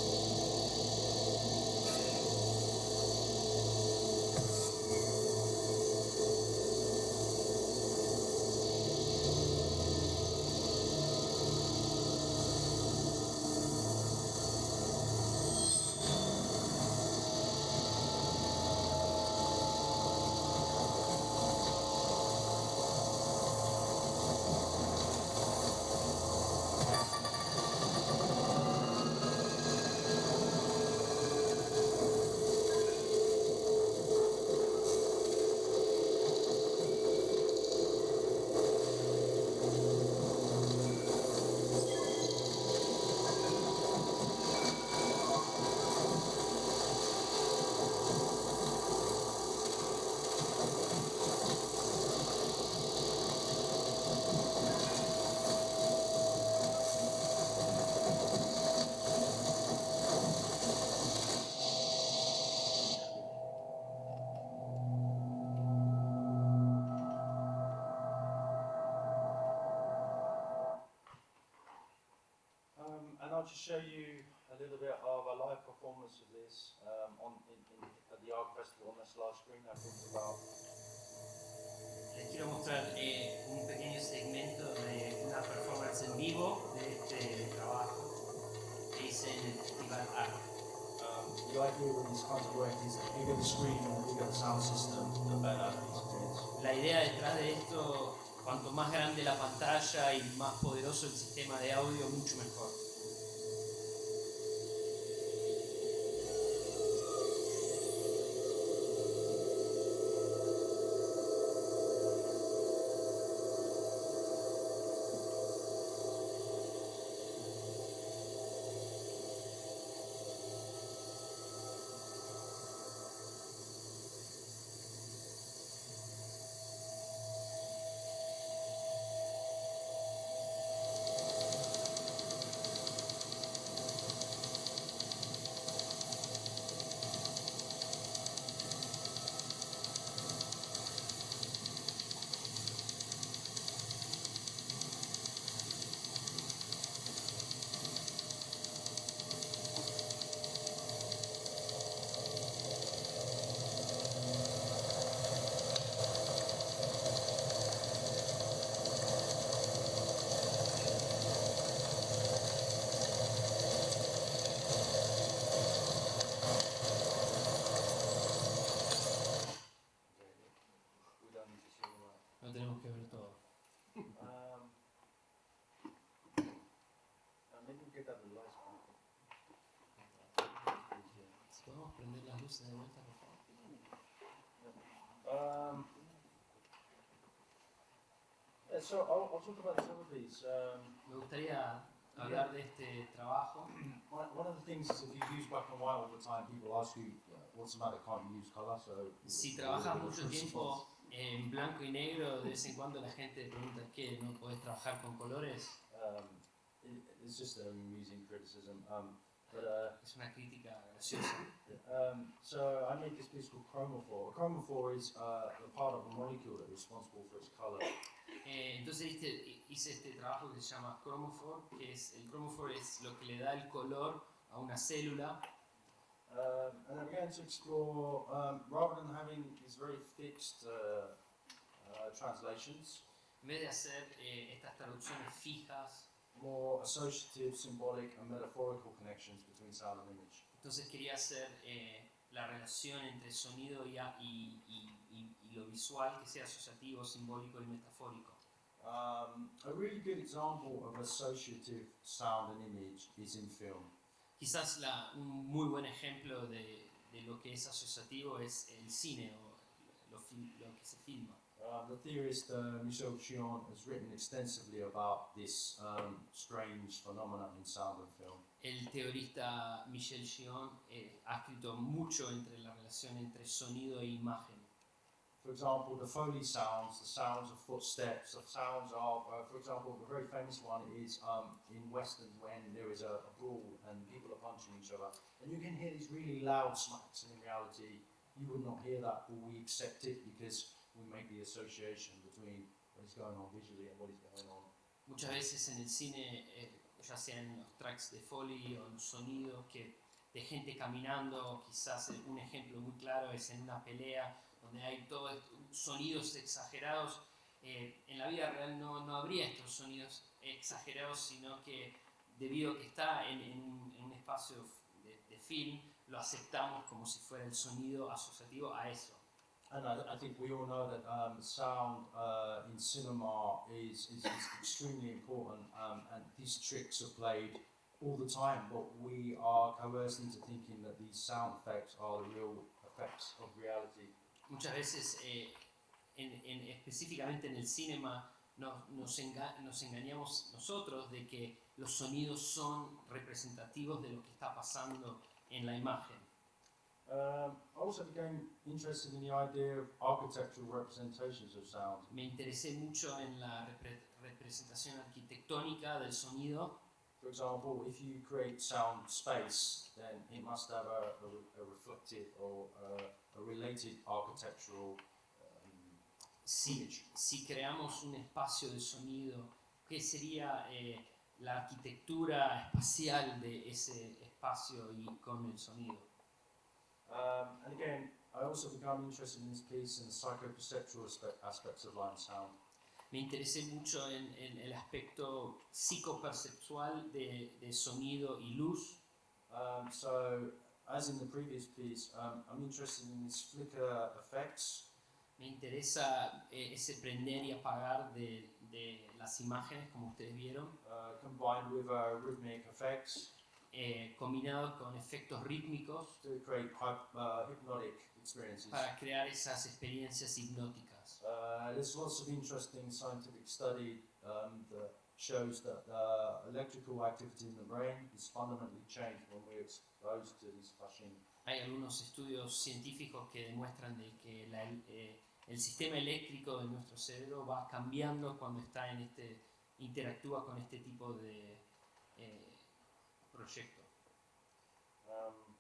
Show you a little bit of a live performance of this um, on in, in, at the Arc Festival on this last screen I talked about. Les quiero mostrar eh, un pequeño segmento de una performance en vivo de este trabajo que hice en el Festival ARC. Um, the idea with these kinds of work is the bigger the screen and the bigger the sound system, the better. La idea detrás de esto, cuanto más grande la pantalla y más poderoso el sistema de audio, mucho mejor. So I'll, I'll talk about some of these. Um, Me gustaría hablar de este trabajo. one, one of the things is if you use black and white all the time, people ask you, what's the matter, can't you use color? So Si trabajas mucho tiempo en blanco y negro, de vez en cuando la gente pregunta ¿qué? ¿No puedes trabajar con colores? Um, it, it's just an amusing criticism. Um, but uh, Es una crítica graciosa. um, so I made this piece called chromophore. A chromophore is uh, the part of a molecule that is responsible for its color. Eh, entonces este- hice este trabajo que se llama chromophore, que es el chromophore es lo que le da el color a una célula. Um, and I began to explore, um, rather than having these very fixed uh, uh, translations, En vez de hacer eh, estas traducciones fijas, more associative, symbolic, and metaphorical connections between sound and image. entonces quería hacer eh, la relación entre sonido y- y- y- y lo visual que sea asociativo, simbólico y metafórico. Um, a really good example of associative sound and image is in film. Quizás la- un muy buen ejemplo de, de lo que es asociativo es el cine o lo, que se filma. Um, the theorist uh, Michel Chion has written extensively about this um, strange phenomenon in sound and film. El teorista Michel Gion eh, ha escrito mucho entre la relación entre sonido e imagen. For example, the Foley sounds, the sounds of footsteps, the sounds of, uh, for example, the very famous one is um, in westerns when there is a, a brawl and people are punching each other, and you can hear these really loud smacks, and in reality, you would not hear that, but we accept it because we make the association between what is going on visually and what is going on. Muchas veces en el cine, eh, ya sea en los tracks de Foley o los sonidos que, de gente caminando, quizás un ejemplo muy claro es en una pelea donde hay todos sonidos exagerados. Eh, en la vida real no, no habría estos sonidos exagerados, sino que debido a que está en, en en un espacio de, de film, lo aceptamos como si fuera el sonido asociativo a eso. And I, I think we all know that um, sound uh, in cinema is, is, is extremely important, um, and these tricks are played all the time, but we are coerced into thinking that these sound effects are the real effects of reality. Muchas veces, eh, en, en- específicamente en el cinema, nos, nos, enga- nos engañamos nosotros de que los sonidos son representativos de lo que está pasando en la imagen. Um, I also became interested in the idea of architectural representations of sound. Me interesé mucho en la repre- representación arquitectónica del sonido. For example, if you create sound space, then it must have a, a, a reflective or uh, a related architectural um, Si, si creamos un espacio de sonido, ¿qué sería eh, la arquitectura espacial de ese espacio y con el sonido? Um, and again, I also become interested in this piece in the psychoperceptual aspe- aspects of and sound. Me interesé mucho en, en el aspecto psicoperceptual de, de sonido y luz. Um, so, as in the previous piece, um, I'm interested in these flicker effects. Me interesa eh, ese prender y apagar de, de las imágenes, como ustedes vieron, Uh, combined with uh, rhythmic effects eh, combinado con efectos rítmicos to create uh, hypnotic experiences. para crear esas experiencias hipnóticas. Uh, there's lots of interesting scientific study um, that shows that uh, electrical activity in the brain is fundamentally changed when we're exposed to these flashing. Hay algunos estudios científicos que demuestran de que la- eh, el sistema eléctrico de nuestro cerebro va cambiando cuando está en este interactúa con este tipo de eh, proyecto. Um,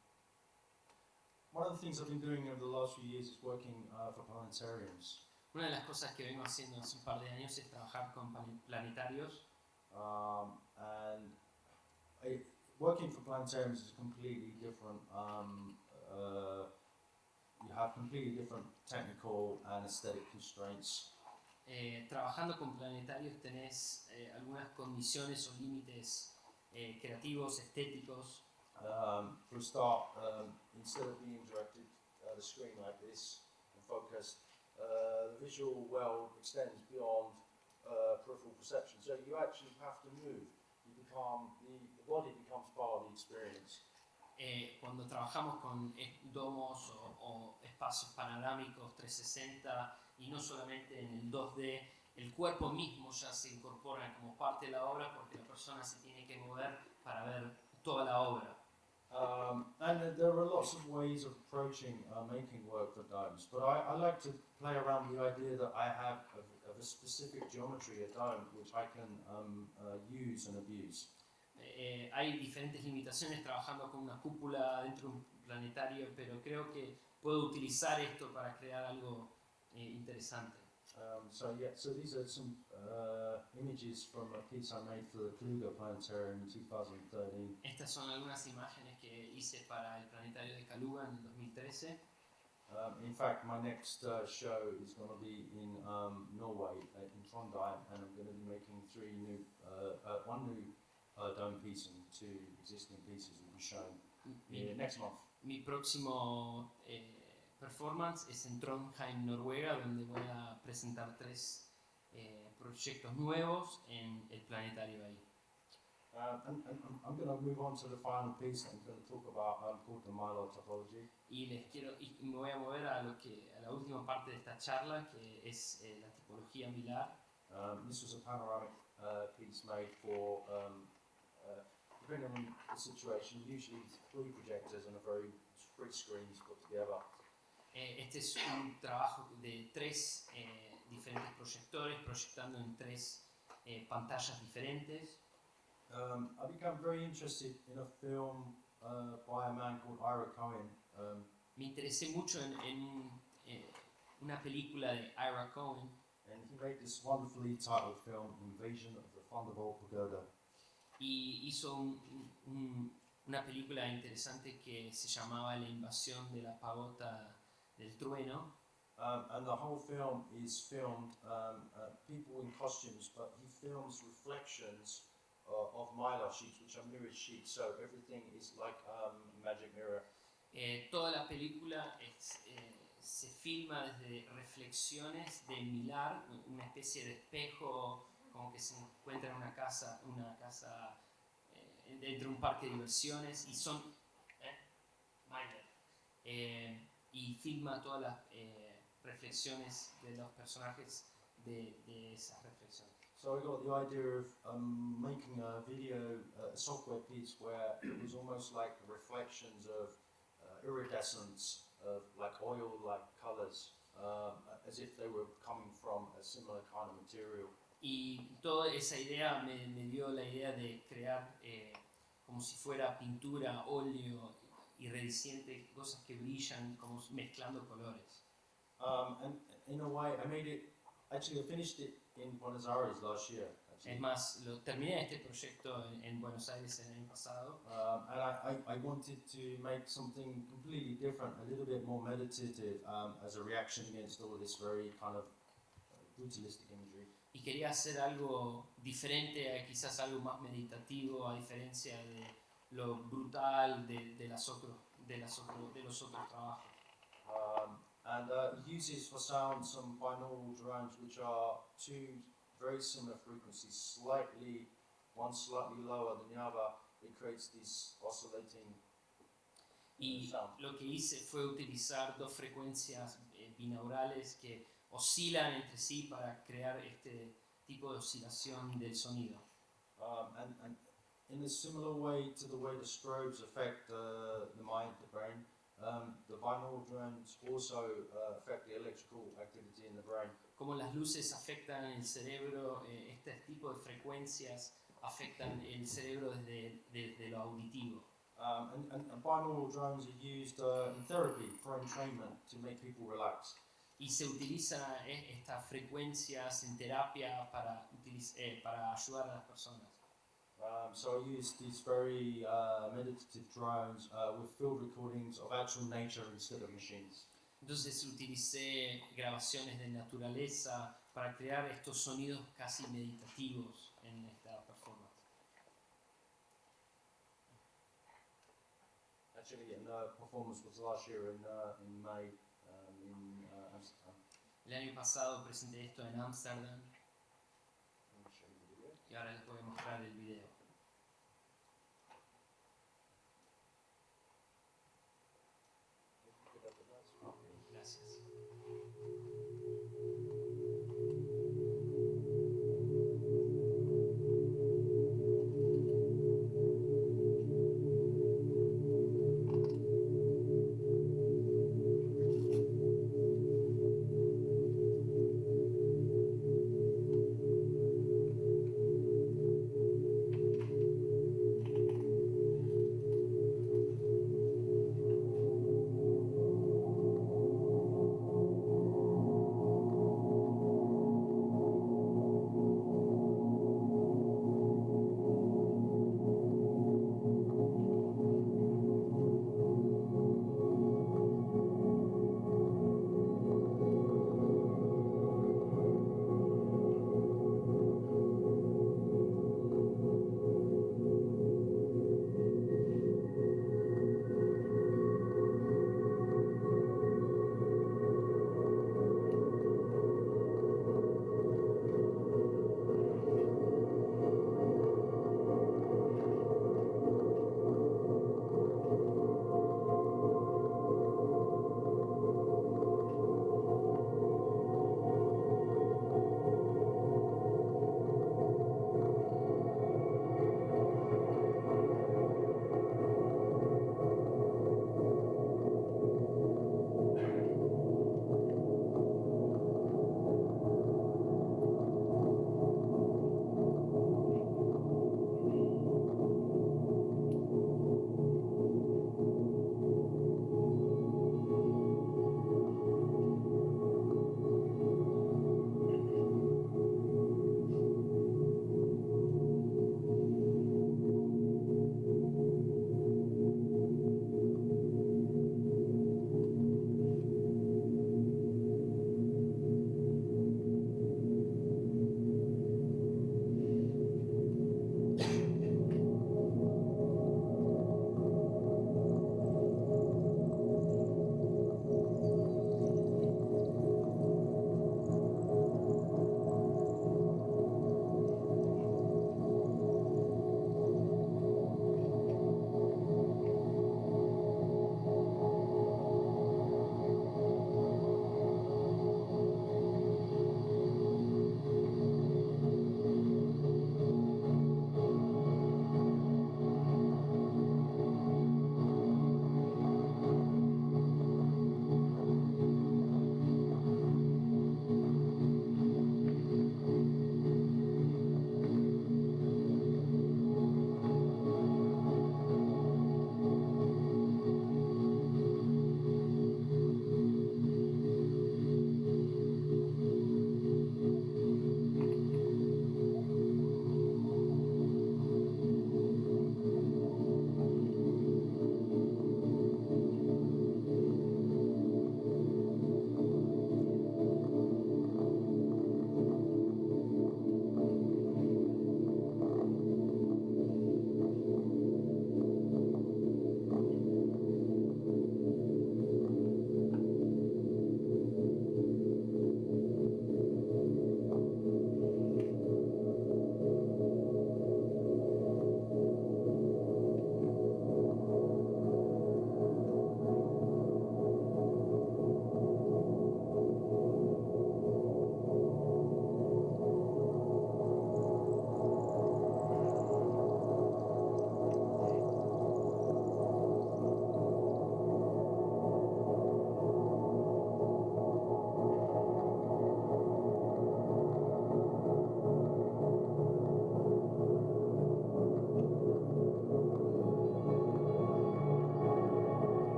one of the things I've been doing over the last few years is working uh, for planetariums. Una de las cosas que vengo haciendo hace un par de años es trabajar con plan- planetarios Um, and I, working for planetariums is completely different. Um, uh, you have completely different technical and aesthetic constraints. Eh, trabajando con planetarios tenés eh, algunas condiciones o límites eh, creativos, estéticos. Um, for a start, um, instead of being directed at a screen like this and focused, uh, the visual world extends beyond uh, peripheral perception. So you actually have to move. You become the, the body becomes part of the experience. Eh, cuando trabajamos con eh, domos o, o espacios panorámicos 360 y no solamente en el 2D, el cuerpo mismo ya se incorpora como parte de la obra porque la persona se tiene que mover para ver toda la obra. Um, and there are lots of ways of approaching uh, making work for domes, but I, I like to play around the idea that I have of, of a specific geometry, a dome, which I can um, uh, use and abuse. Eh, hay diferentes limitaciones trabajando con una cúpula dentro de un planetario, pero creo que puedo utilizar esto para crear algo eh, interesante. Um, so yeah, so these are some uh, images from a piece I made for the Kluger Planetarium in 2013. Estas son algunas imágenes hice para el planetario de Kaluga en el 2013. Um, in fact, my next uh, show is going to be in um, Norway, uh, in Trondheim, and I'm going to be making three new, uh, uh, one new uh, dome piece and two existing pieces will be shown Mi, next month. mi próximo eh, performance es en Trondheim, Noruega, donde voy a presentar tres eh, proyectos nuevos en el planetario ahí. Y les quiero y me voy a mover a lo que a la última parte de esta charla, que es eh, la tipología milar. Um, this was a panoramic uh, piece made for, um, uh, depending on the situation, usually three projectors and a very three screens put together. Eh, este es un trabajo de tres eh, diferentes proyectores proyectando en tres eh, pantallas diferentes. Um, I became very interested in a film uh, by a man called Ira Cohen. Um, Me interesé mucho en, en un, eh, una película de Ira Cohen and he made this wonderfully titled film, Invasion of the Thunderbolt Pagoda. y hizo un- un- una película interesante que se llamaba La invasión de la pagota del trueno. Um, and the whole film is filmed um, uh, people in costumes, but he films reflections uh, of mylar sheets, which are mirrored sheets. So everything is like um, magic mirror. Eh, toda la película es, eh, se filma desde reflexiones de Milar, una especie de espejo como que se encuentra en una casa, una casa eh, dentro de un parque de diversiones y son ¿eh? Eh, y filma todas las eh, reflexiones de los personajes de, de esas reflexiones. So I got the idea of um, making a video, uh, a software piece where it was almost like reflections of uh, iridescence of like oil-like colors, um, as if they were coming from a similar kind of material. Y toda esa idea me, me dio la idea de crear eh, como si fuera pintura, óleo, iridiscente, cosas que brillan, como mezclando colores. Um, and in a way, I made it. Actually, I finished it in Buenos Aires last year. Actually. Es más, lo, terminé este proyecto en, en Buenos Aires el año pasado Um, and I, I, I wanted to make something completely different, a little bit more meditative, um, as a reaction against all this very kind of uh, brutalistic imagery. y quería hacer algo diferente, quizás algo más meditativo, a diferencia de lo brutal de, de, las otros, de, las otro- de los otros trabajos. Um, and uh, uses for sound some binaural drones, which are two very similar frequencies, slightly one slightly lower than the other. It creates this oscillating Y sound. lo que hice fue utilizar dos frecuencias eh, binaurales que oscilan entre sí para crear este tipo de oscilación del sonido. Um, and, and in a similar way to the way the strobes affect uh, the mind, the brain, the binaural drones also affect the electrical activity in the brain. Como las luces afectan el cerebro, eh, este tipo de frecuencias afectan el cerebro desde, desde lo auditivo. Um, and, and, and binaural drones are used uh, in therapy for entrainment to make people relax. Y se utilizan estas frecuencias en terapia para, eh, para ayudar a las personas. Um, so I used these very uh, meditative drones uh, with field recordings of actual nature instead of machines. Entonces utilicé grabaciones de naturaleza para crear estos sonidos casi meditativos en esta performance. Actually, and the performance was last year in, uh, in May um, in uh, Amsterdam. El año pasado presenté esto en Ámsterdam Let me show you the video. y ahora les voy a mostrar el video.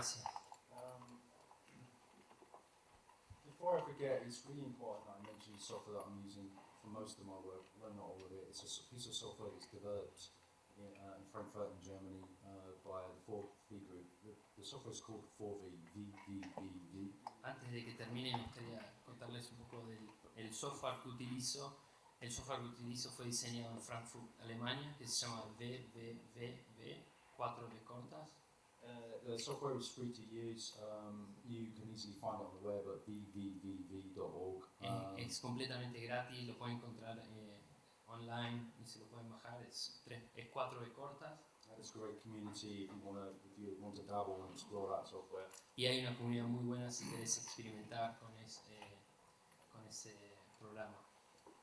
Gracias. Um, before I forget, it's really important that I mention the software that I'm using for most of my work. Well, not all of it. It's a piece of software that's developed in, uh, in Frankfurt, in Germany, uh, by the 4V group. The, the software is called 4V, VVVV. Antes de que termine, me gustaría contarles un poco del el software que utilizo. El software que utilizo fue diseñado en Frankfurt, Alemania, que se llama VVVV, 4V cortas. The software is free to use. Um, you can easily find it on the web at vvvv.org. Es, Um, es completamente gratis, lo pueden encontrar eh, online y se lo pueden bajar. Es, tres, es 4V cortas it's a great community if you want to if you want to dabble and explore that software. y hay una comunidad muy buena si querés experimentar con, es- eh, con ese programa.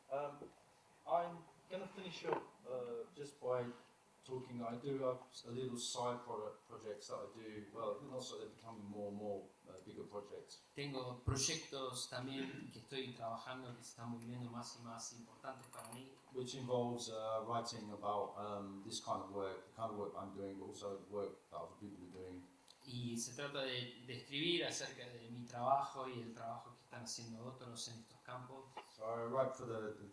Um, I'm going to finish up uh, just by talking. I do have a little side product projects that I do. Well, and also they're becoming more and more uh, bigger projects. Tengo proyectos también que estoy trabajando que se están volviendo más y más importantes para mí. Which involves uh, writing about um, this kind of work, the kind of work I'm doing, but also the work that other people are doing. Y se trata de, de escribir acerca de mi trabajo y el trabajo que están haciendo otros en estos campos. So I write for the, the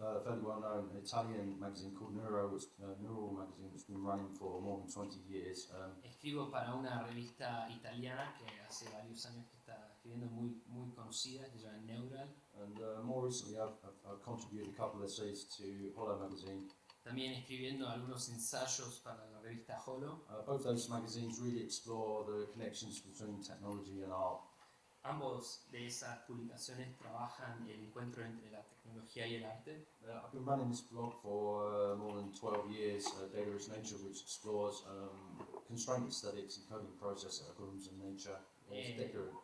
uh, fairly well-known Italian magazine called Neuro, which, uh, Neural magazine, which has been running for more than 20 years. Um, Escribo para una revista italiana que hace varios años que está escribiendo muy, muy conocida, que se llama Neural. and uh, more recently, I've, I've, I've contributed a couple of essays to Hollow magazine. También escribiendo algunos ensayos para la revista Holo. Uh, both those magazines really explore the connections between technology and art. Ambos de esas publicaciones trabajan el encuentro entre la tecnología y el arte. Uh, I've been running this blog for uh, more than 12 years, uh, Data is Nature, which explores um, constraint aesthetics and coding process nature. Eh,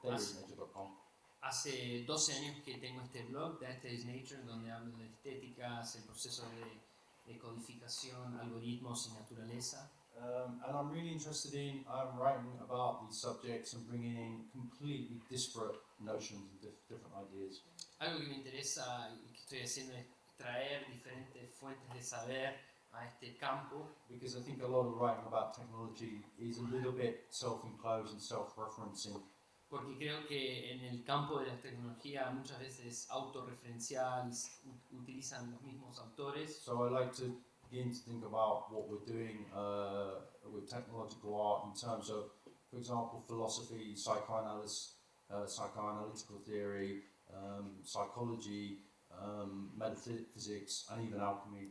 dataisnature.com. Hace 12 años que tengo este blog, Data is Nature, donde hablo de estéticas, el proceso de, de codificación, algoritmos y naturaleza. Um, and I'm really interested in um, writing about these subjects and bringing in completely disparate notions and dif- different ideas. Algo que me interesa y que estoy haciendo es traer diferentes fuentes de saber a este campo, Because I think a lot of writing about technology is a little bit self-enclosed and self-referencing. porque creo que en el campo de la tecnología muchas veces autorreferencial, y s- u- utilizan los mismos autores. So I like to begin to think about what we're doing uh, with technological art in terms of, for example, philosophy, psychoanalysis, uh, psychoanalytical theory, um, psychology, um, metaphysics, and even alchemy.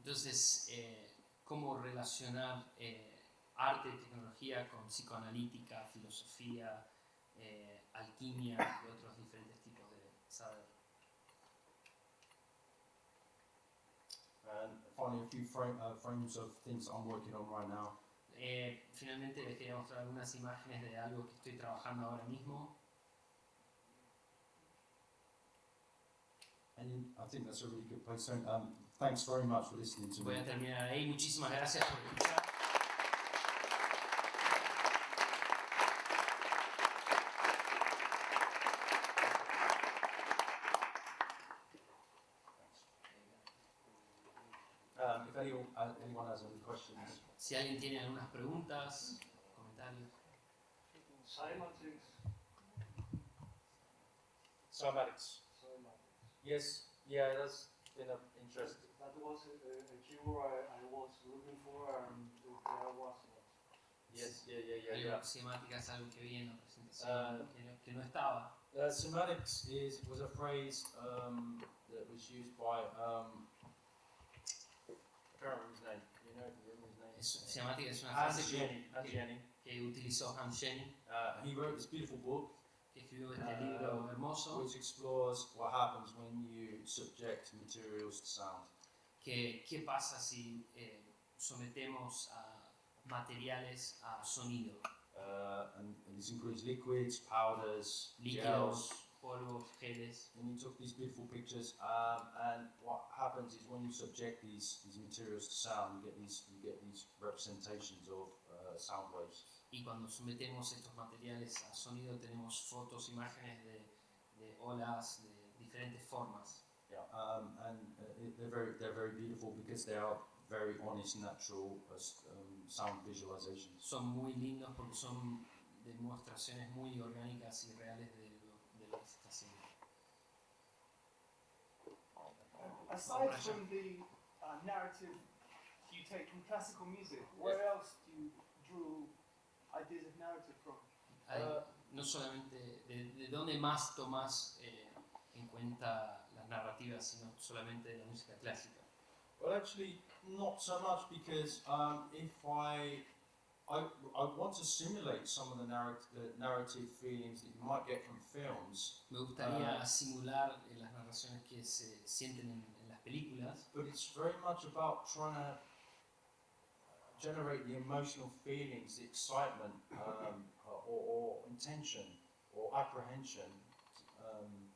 Entonces, eh, cómo relacionar eh, arte y tecnología con psicoanalítica, filosofía, eh, alquimia y otros And a few frame, uh, frames of things I'm working on right now. Eh, finalmente les quería mostrar algunas imágenes de algo que estoy trabajando ahora mismo. And I think that's a really good place. So, um, thanks very much for listening to Voy me. a terminar ahí. Muchísimas gracias por escuchar. Um, if anyone, uh, anyone has any questions. Si alguien tiene algunas preguntas, comentarios. Cymatics, Cymatics. cymatics. Yes, yeah, that's been of interest. That was a, a, keyword I, I was looking for and there was. Yes, yeah, yeah, yeah, yeah. semática es algo que vi en la presentación Ah. que, no, que no estaba. Uh, semantics is was a phrase um, that was used by um, I can't remember his name. You know, remember his name? Es, es una Hans frase que, Jenny. Jenny. que utilizó Hans Jenny, Uh, he wrote this beautiful book que escribió este Ah. libro hermoso, which explores what happens when you subject materials to sound. que qué pasa si eh, sometemos a materiales a sonido, Uh, and, and this includes liquids, powders, líquidos, gels. Polvos, geles. And he took these beautiful pictures, um, and what happens is when you subject these, these materials to sound, you get these you get these representations of uh, sound waves. Y cuando sometemos estos materiales a sonido tenemos fotos, imágenes de, de olas de diferentes formas. Yeah. Um, and uh, they're very they're very beautiful because they are very honest, natural uh, um, sound visualizations. Son muy lindos porque son demostraciones muy orgánicas y reales de lo que se está haciendo. Aside from the uh, narrative you take from classical music, where else do you drew ideas of narrative from? Hay- Ah. no solamente de, de dónde más tomás eh, en cuenta las narrativas, sino solamente de la música clásica. Well, actually, not so much because um, if I, I, I want to simulate some of the, narrat- the narrative feelings that you might get from films, Me gustaría Ah. simular eh, las narraciones que se sienten en, películas, but it's very much about trying to generate the emotional feelings, the excitement, um, or, or intention, or apprehension. Um,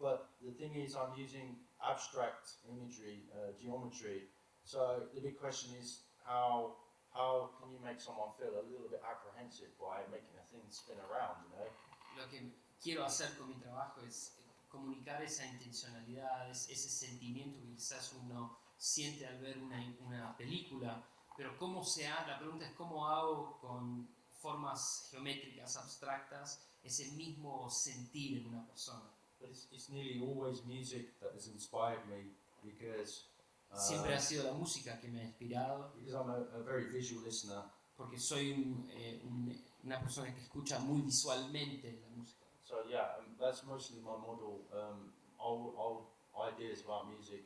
but the thing is, I'm using abstract imagery, uh, geometry. So the big question is how how can you make someone feel a little bit apprehensive by making a thing spin around? You know. lo que quiero hacer con mi trabajo es comunicar esa intencionalidad, es- ese sentimiento que quizás uno siente al ver una, una película, pero cómo se ha, la pregunta es cómo hago con formas geométricas abstractas ese mismo sentir en una persona. It's, it's nearly always music that has inspired me because. uh, Siempre ha sido la música que me ha inspirado, because I'm a, a very visual listener, porque soy un, eh, un- una persona que escucha muy visualmente la música. so yeah, that's mostly my model. Um, old, old ideas about music.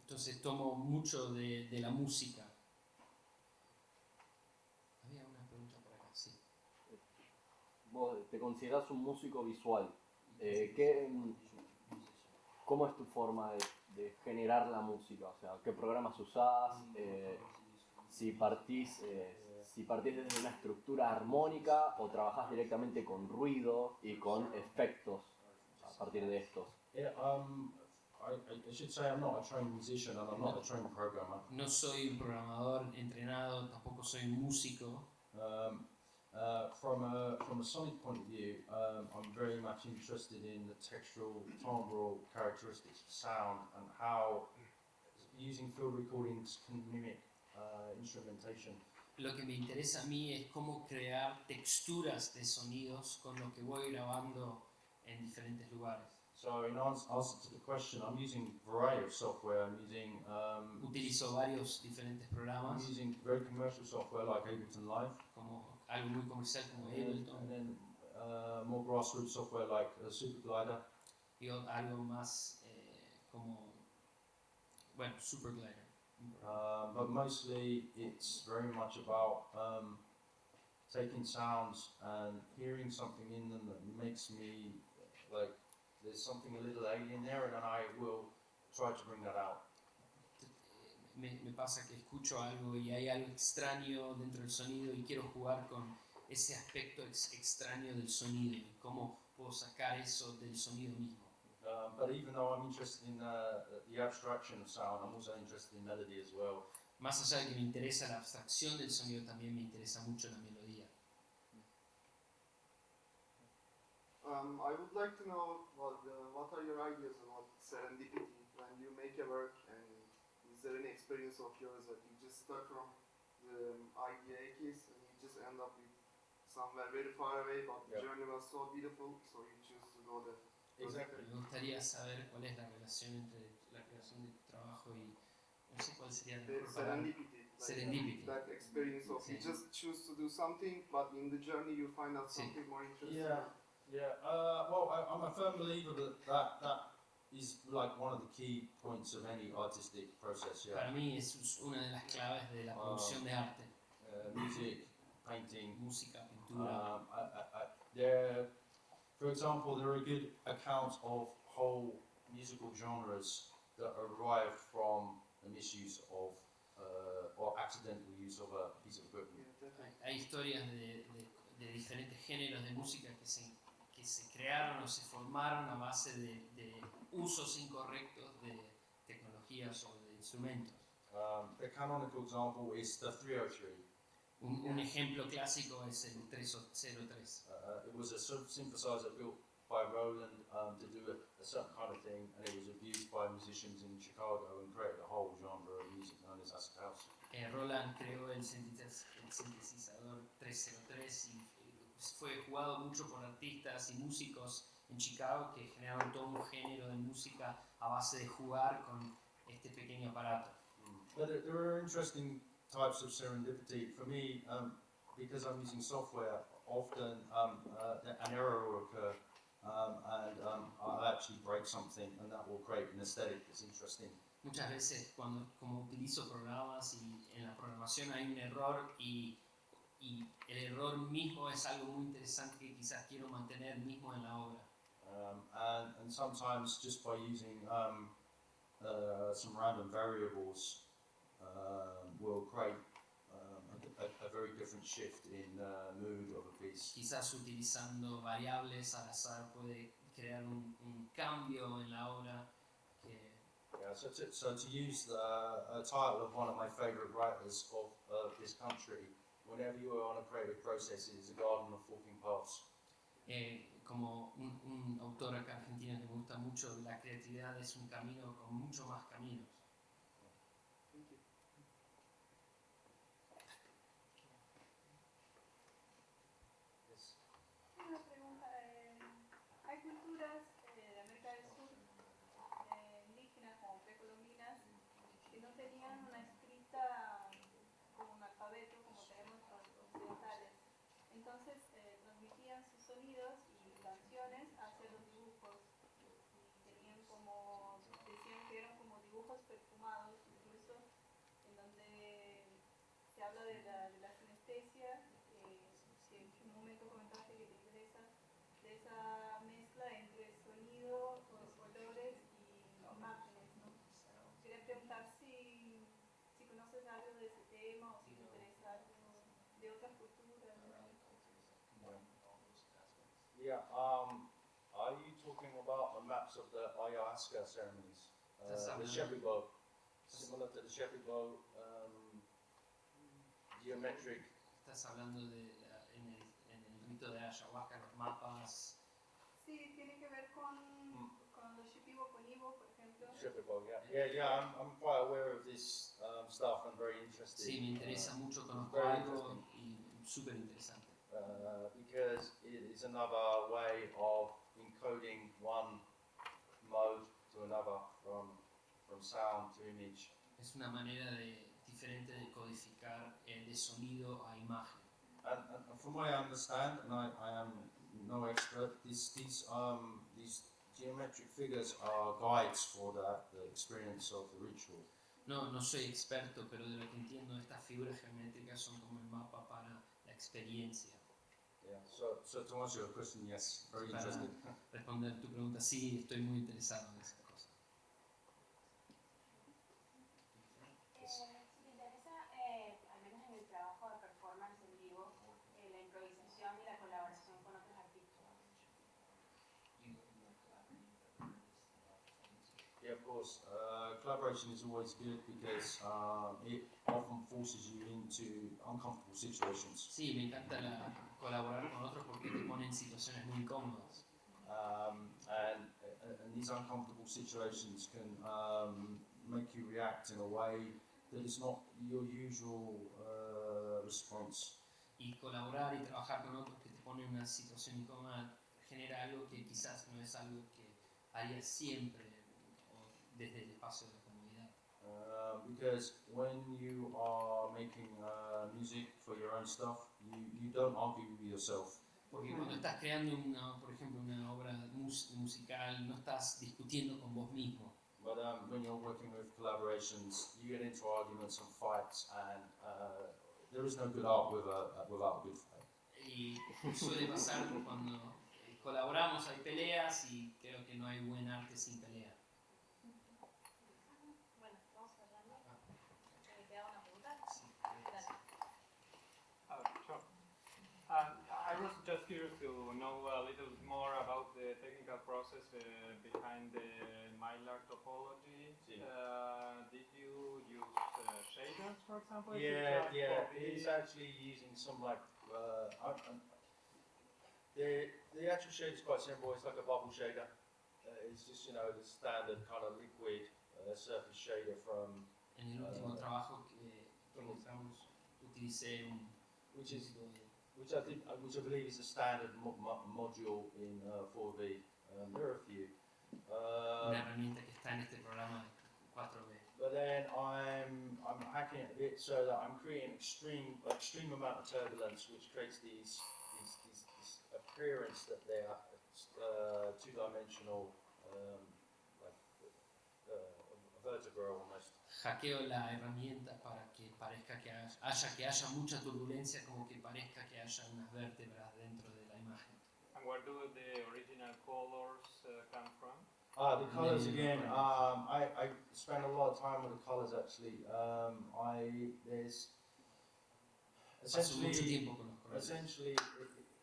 Entonces tomo mucho de, de la música. Había una pregunta por acá, sí. Vos te considerás un músico visual. Eh, ¿qué, mm, ¿Cómo es tu forma de, de generar la música? O sea, ¿qué programas usás? Eh, si, partís, eh, si partís desde una estructura armónica o trabajás directamente con ruido y con efectos a partir de estos. Yeah, um, I, I- should say I'm not a trained musician and I'm not a trained programmer. No soy un programador entrenado, tampoco soy un músico. Um, uh, from a from a sonic point of view, um, I'm very much interested in the textural, timbral characteristics of sound and how using field recordings can mimic uh, instrumentation. Lo que me interesa a mí es cómo crear texturas de sonidos con lo que voy grabando en diferentes lugares. So in ans- answer to the question, I'm using a variety of software. I'm using um, Utilizo varios diferentes I'm programas, using very commercial software like Ableton Live, como algo muy comercial como and, and Ableton then uh, more grassroots software like uh, Superglider. y algo más eh, como, bueno, Superglider. Um, but mostly it's very much about um, taking sounds and hearing something in them that makes me like there's something a little alien there, and I will try to bring that out. me, me pasa que escucho algo y hay algo extraño dentro del sonido y quiero jugar con ese aspecto ex- extraño del sonido y cómo puedo sacar eso del sonido mismo. Um, but even though I'm interested in uh, the abstraction of sound, I'm also interested in melody as well. Más allá de que me interesa la abstracción del sonido, también me interesa mucho la melodía. Um, I would like to know what, uh, what are your ideas about serendipity when you make a work and is there any experience of yours that you just start from the um, idea case and you just end up with somewhere very far away but the Yep. journey was so beautiful so you choose to go there. Exactly. Me gustaría saber cuál es la relación entre la creación de tu trabajo y no sé cuál sería la mejor serendipity. like Serendipity. That experience of you Sí. just choose to do something but in the journey you find out Sí. something more interesting. Yeah, yeah. Uh, well, I, I'm a firm believer that, that that is like one of the key points of any artistic process. Para Yeah, mí es una de las claves de la Ah. producción de arte, uh, music, painting. música, pintura. Um, I, I, I, there, for example, there are good accounts of whole musical genres that arrive from the misuse of uh, or accidental use of a piece of equipment. Yeah, definitely. Hay, hay historias de, de- de diferentes géneros de música que se, que se crearon o se formaron a base de, de usos incorrectos de tecnologías o de instrumentos. Um, the canonical example is the 303. Un, un ejemplo clásico es el 303. Uh, it was a sort of synthesizer built by Roland um, to do a, a certain kind of thing, and it was abused by musicians in Chicago and created a whole genre of music known as acid house. Eh, Roland creó el, sintetiz- el sintetizador 303 y eh, fue jugado mucho por artistas y músicos en Chicago que generaron todo un género de música a base de jugar con este pequeño aparato. But there, there are interesting types of serendipity. For me, um, because I'm using software, often um, uh, an error will occur, um, and um, I'll actually break something, and that will create an aesthetic that's interesting. Muchas veces cuando como utilizo programas y en la programación hay un error y, y el error mismo es algo muy interesante que quizás quiero mantener mismo en la obra. Um, and, and sometimes just by using um, uh, some random variables um, will create a, a, a very different shift in uh, mood of a piece. Quizás utilizando variables al azar puede crear un, un cambio en la obra que Yeah, so to, so to use the uh, title of one of my favourite writers of uh, this country, whenever you are on a creative process, it is a garden of forking paths. eh, como un, un autor acá argentino que me gusta mucho, la creatividad es un camino con mucho más caminos. Yeah. Um, are you talking about the maps of the ayahuasca ceremonies? Uh, the something- shepherd bow, similar to the shepherd bow, um, geometric. Estás hablando de la- en, el, en el rito de ayahuasca, los mapas. Sí, tiene que ver con, con los Shipibo Konibo, por ejemplo. Shepherd yeah. Yeah, yeah. I'm, I'm quite aware of this um, stuff and very interested. Sí, me interesa mucho, conozco algo y súper interesante. Uh, because it is another way of encoding one mode to another from from sound to image. Es una manera de, diferente de codificar eh, de sonido a imagen. And, and, and from what I understand, and I, I am no expert, these these um these geometric figures are guides for the, the experience of the ritual. No, no soy experto, pero de lo que entiendo, estas figuras geométricas son como el mapa para la experiencia. Yeah. So so to answer your question, yes, very Para interested. responder tu pregunta, sí, estoy muy interesado en esas course. Uh, collaboration is always good because um, it often forces you into uncomfortable situations. Sí, me encanta la- colaborar con otros porque te ponen en situaciones muy incómodas. Um, and, and these uncomfortable situations can um, make you react in a way that is not your usual uh, response. Y colaborar y trabajar con otros que te ponen en una situación incómoda genera algo que quizás no es algo que harías siempre desde el espacio de la comodidad. Uh, because when you are making uh, music for your own stuff, you, you don't argue with yourself. Porque cuando estás creando, una, por ejemplo, una obra mus- musical, no estás discutiendo con vos mismo. But um, when you're working with collaborations, you get into arguments and fights, and uh, there is no good art without a good fight. Y suele pasar cuando eh, colaboramos, hay peleas y creo que no hay buen arte sin pelea. The technical process uh, behind the Mylar topology. Sí. Uh, did you use uh, shaders, for example? to Yeah, yeah. copy- It's actually using some like uh, I, I, the the actual shader is quite simple. It's like a bubble shader. Uh, it's just you know the standard kind of liquid uh, surface shader from En el último trabajo que, que mostramos utilicé un which is tipo de which I think, uh, which I believe is a standard mo- mo- module in uh, 4V. Um, there are a few. Um, Una herramienta que está en este programa de 4B. But then I'm I'm hacking it a bit so that I'm creating extreme extreme amount of turbulence, which creates these these, these, this appearance that they are uh, two dimensional, um, like uh, vertebra almost. Hackeo la herramienta para que parezca que haya, haya- que haya mucha turbulencia, como que parezca que haya unas vértebras dentro de la imagen. And where do the original colors uh, come from? Ah, the colors again. not. Um, I, I spend a lot of time with the colors actually. Um, I there's essentially essentially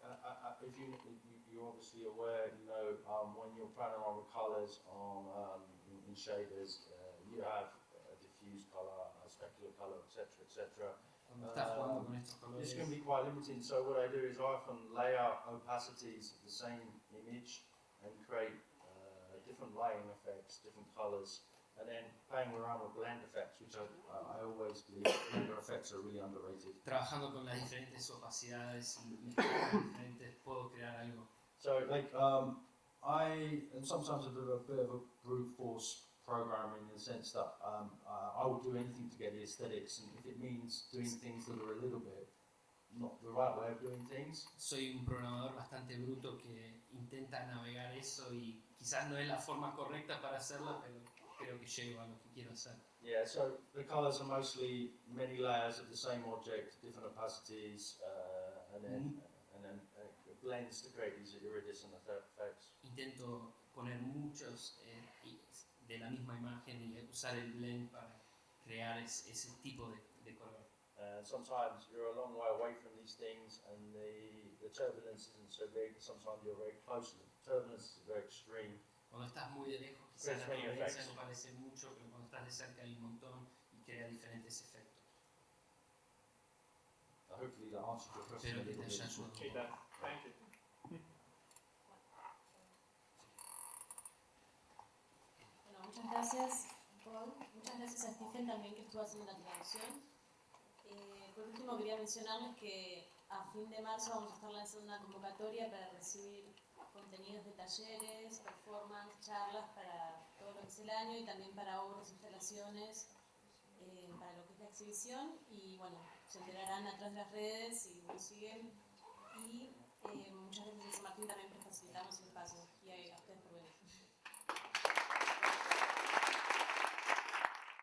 uh, uh, uh, if you you- you're obviously aware, you know, um, when you're playing around with colors on um, in, in shaders, uh, you have a diffuse color, a specular color, etc., etc. Cuando estás jugando Um, con estos colores, This can be quite limiting. So what I do is I often lay out opacities of the same image and create uh, different lighting effects, different colors, and then playing around with blend effects, which I, I I always believe blender effects are really underrated. trabajando con las diferentes opacidades y diferentes, puedo crear algo. So like um, I and sometimes I do a bit of a brute force programming in the sense that um, uh, I will do anything to get the aesthetics, and if it means doing things that are a little bit not the right way of doing things, Soy un programador bastante bruto que intenta navegar eso y quizás no es la forma correcta para hacerlo, pero creo que llego a lo que quiero hacer. Yeah, so the colours are mostly many layers of the same object, different opacities, uh, and then and then uh, blends to create these iridescent effects. Intento poner muchos eh, de la misma imagen y usar el blend para crear es- ese tipo de, de color. And sometimes you're a long way away from these things, and the the turbulence isn't so big. Sometimes you're very close. The turbulence is very extreme. Cuando estás muy de lejos, quizás la turbulencia no parece mucho, pero cuando estás de cerca hay un montón y crea diferentes efectos. Uh, hopefully that answers your question Espero que te haya ayudado. It does. Thank you. Bueno, muchas gracias, Paul. Muchas gracias a Stephen también que estuvo haciendo la traducción. Eh, por último, quería mencionarles que a fin de marzo vamos a estar lanzando una convocatoria para recibir contenidos de talleres, performance, charlas para todo lo que es el año y también para obras, instalaciones, eh, para lo que es la exhibición. Y bueno, se enterarán a través de las redes y nos siguen. Y eh, muchas gracias a Martín también por facilitarnos el espacio